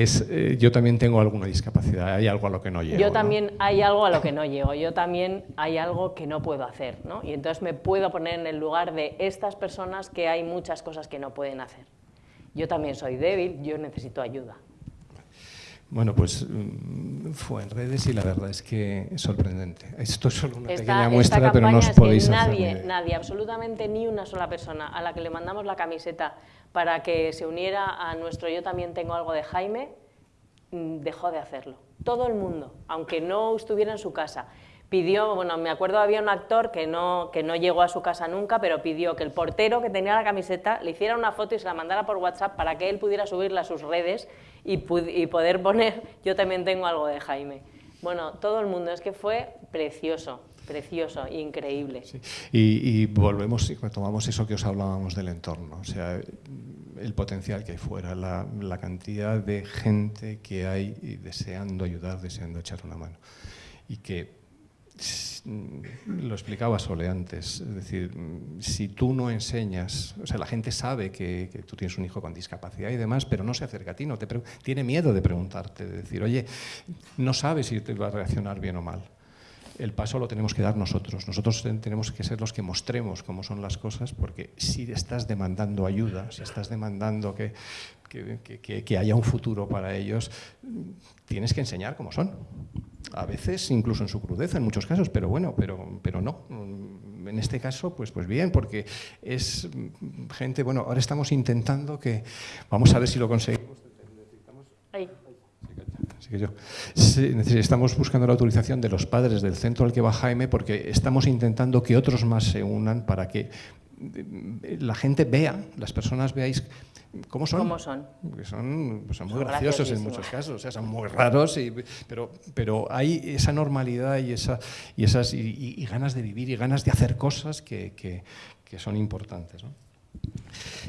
Es, eh, yo también tengo alguna discapacidad, hay algo a lo que no llego. Yo ¿no? también hay algo a lo que no llego, yo también hay algo que no puedo hacer, ¿no? Y entonces me puedo poner en el lugar de estas personas que hay muchas cosas que no pueden hacer. Yo también soy débil, yo necesito ayuda. Bueno, pues mm, fue en redes y la verdad es que es sorprendente. Esto es solo una Esta, pequeña esta muestra, pero no os es que podéis hacer nadie, nadie, absolutamente ni una sola persona a la que le mandamos la camiseta para que se uniera a nuestro Yo también tengo algo de Jaime, mm, dejó de hacerlo. Todo el mundo, aunque no estuviera en su casa. Pidió, bueno, me acuerdo había un actor que no, que no llegó a su casa nunca, pero pidió que el portero que tenía la camiseta le hiciera una foto y se la mandara por WhatsApp para que él pudiera subirla a sus redes y, y poder poner yo también tengo algo de Jaime. Bueno, todo el mundo, es que fue precioso, precioso, increíble. Y, y volvemos y retomamos eso que os hablábamos del entorno, o sea, el potencial que hay fuera, la, la cantidad de gente que hay deseando ayudar, deseando echar una mano. Y que lo explicaba Sole antes, es decir, si tú no enseñas, o sea, la gente sabe que, tú tienes un hijo con discapacidad y demás, pero no se acerca a ti, no te tiene miedo de preguntarte, de decir, oye, no sabes si te va a reaccionar bien o mal el paso lo tenemos que dar nosotros. Nosotros ten- tenemos que ser los que mostremos cómo son las cosas, porque si estás demandando ayuda, si estás demandando que- que- que haya un futuro para ellos, tienes que enseñar cómo son. A veces incluso en su crudeza, en muchos casos, pero bueno, pero, pero no. En este caso, pues, pues bien, porque es gente, bueno, ahora estamos intentando que, vamos a ver si lo conseguimos. Que yo. Sí, estamos buscando la autorización de los padres del centro al que va Jaime porque estamos intentando que otros más se unan para que eh, la gente vea, las personas veáis cómo son. ¿Cómo son? Porque son, pues son muy Son graciosos en muchos casos, o sea, son muy raros, y- pero, pero hay esa normalidad y, esa, y, esas, y, y- y ganas de vivir y ganas de hacer cosas que, que- que son importantes. ¿no?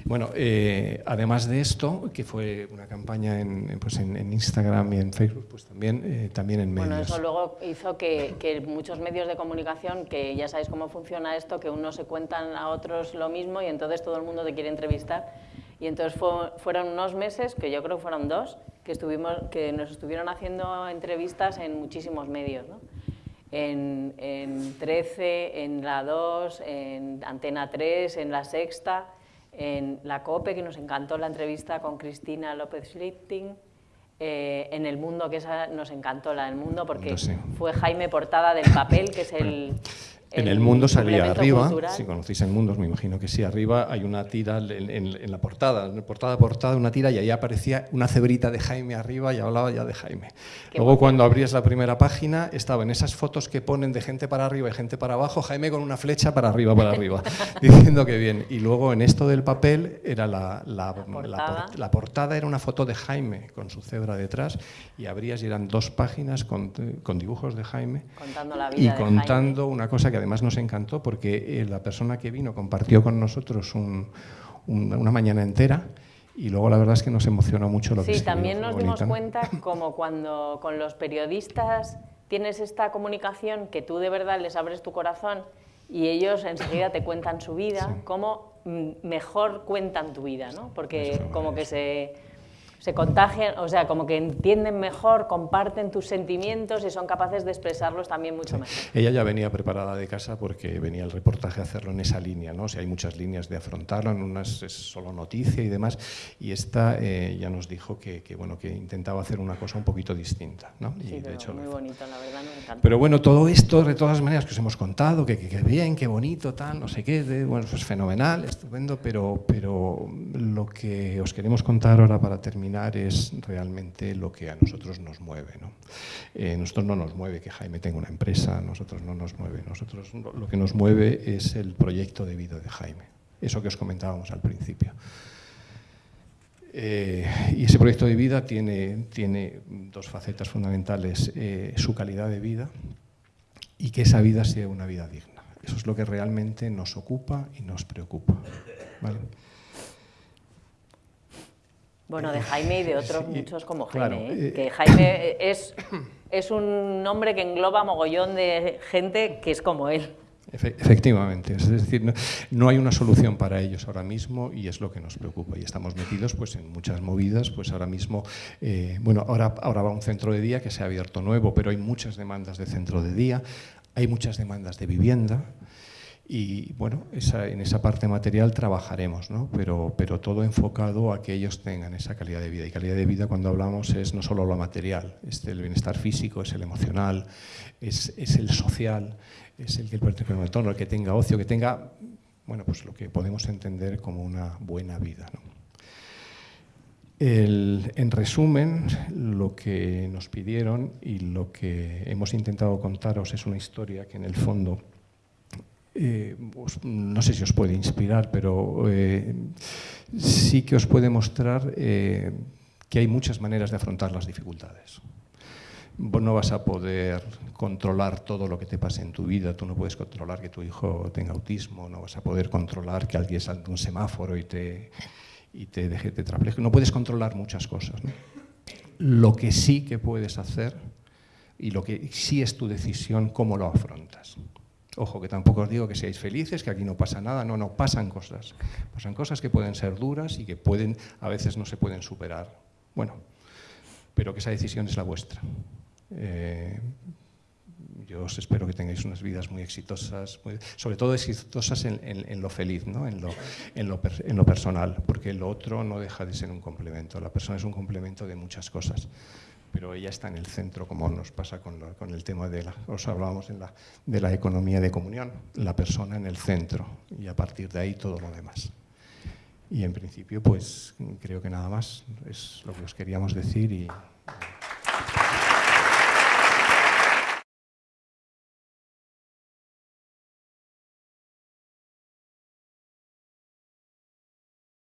Bueno, eh, además de esto, que fue una campaña en, pues en, en Instagram y en Facebook, pues también, eh, también en medios. Bueno, eso luego hizo que, que muchos medios de comunicación, que ya sabéis cómo funciona esto, que unos se cuentan a otros lo mismo y entonces todo el mundo te quiere entrevistar. Y entonces fue- fueron unos meses, que yo creo fueron dos, que, estuvimos, que nos estuvieron haciendo entrevistas en muchísimos medios. ¿no? En, en 13, en La 2, en Antena 3, en La Sexta, en La COPE, que nos encantó la entrevista con Cristina López Schlichting, eh, en El Mundo, que esa nos encantó la del Mundo, porque fue Jaime Portada del Papel, que es el... En el mundo salía arriba, cultural. si conocéis el mundo, me imagino que sí, arriba hay una tira en, en- en la portada, en portada a portada una tira y ahí aparecía una cebrita de Jaime arriba y hablaba ya de Jaime. Qué Luego cuando abrías la primera página estaba en esas fotos que ponen de gente para arriba y gente para abajo, Jaime con una flecha para arriba, para arriba, diciendo que bien. Y luego en esto del papel era la, la, la portada. por- la portada era una foto de Jaime con su cebra detrás y abrías y eran dos páginas con, con dibujos de Jaime Contando la vida y de Jaime. contando una cosa que además nos encantó porque eh, la persona que vino compartió con nosotros un- un- una mañana entera y luego la verdad es que nos emocionó mucho lo que Sí, también nos dimos cuenta como cuando con los periodistas tienes esta comunicación que tú de verdad les abres tu corazón y ellos enseguida te cuentan su vida, cómo mm, mejor cuentan tu vida, ¿no? Porque como que se se contagian, o sea, como que entienden mejor, comparten tus sentimientos y son capaces de expresarlos también mucho mejor. Ella ya venía preparada de casa porque venía el reportaje a hacerlo en esa línea, ¿no? O sea, hay muchas líneas de afrontarlo, en unas es solo noticia y demás, y esta eh, ya nos dijo que, bueno, que intentaba hacer una cosa un poquito distinta, ¿no? Sí, de hecho, muy bonito, la verdad, me encanta. Pero bueno, todo esto, de todas maneras, que os hemos contado, que, que, bien, qué bonito, tal, no sé qué, bueno, pues fenomenal, estupendo, pero, pero lo que os queremos contar ahora para terminar es realmente lo que a nosotros nos mueve. ¿no? Eh, nosotros no nos mueve que Jaime tenga una empresa, nosotros no nos mueve. Nosotros lo que nos mueve es el proyecto de vida de Jaime, eso que os comentábamos al principio. Eh, y ese proyecto de vida tiene, tiene dos facetas fundamentales, eh, su calidad de vida y que esa vida sea una vida digna. Eso es lo que realmente nos ocupa y nos preocupa. ¿vale? Bueno, de Jaime y de otros muchos como Jaime. ¿eh? Eh, que Jaime es, es un nombre que engloba mogollón de gente que es como él. Efectivamente, es decir, no, hay una solución para ellos ahora mismo y es lo que nos preocupa y estamos metidos pues, en muchas movidas, pues ahora mismo, eh, bueno, ahora, ahora va un centro de día que se ha abierto nuevo, pero hay muchas demandas de centro de día, hay muchas demandas de vivienda, y bueno, en esa parte material trabajaremos, ¿no? pero, pero todo enfocado a que ellos tengan esa calidad de vida. Y calidad de vida cuando hablamos es no solo lo material, es el bienestar físico, es el emocional, es, es el social, es el que el entorno, el que tenga ocio, que tenga bueno, pues lo que podemos entender como una buena vida. El, en resumen, lo que nos pidieron y lo que hemos intentado contaros es una historia que en el fondo eh, no sé si os puede inspirar, pero eh, sí que os puede mostrar eh, que hay muchas maneras de afrontar las dificultades. No vas a poder controlar todo lo que te pase en tu vida, tú no puedes controlar que tu hijo tenga autismo, no vas a poder controlar que alguien salte un semáforo y te, y te deje no puedes controlar muchas cosas. Lo que sí que puedes hacer y lo que sí es tu decisión, cómo lo afrontas. Ojo, que tampoco os digo que seáis felices, que aquí no pasa nada, no, no, pasan cosas. Pasan cosas que pueden ser duras y que pueden, a veces no se pueden superar. Bueno, pero que esa decisión es la vuestra. Eh, yo os espero que tengáis unas vidas muy exitosas, sobre todo exitosas en, lo feliz, ¿no? en, lo, en, lo, en lo personal, porque lo otro no deja de ser un complemento. La persona es un complemento de muchas cosas pero ella está en el centro, como nos pasa con, el tema de la, os hablábamos de la economía de comunión, la persona en el centro y a partir de ahí todo lo demás. Y en principio, pues creo que nada más es lo que os queríamos decir y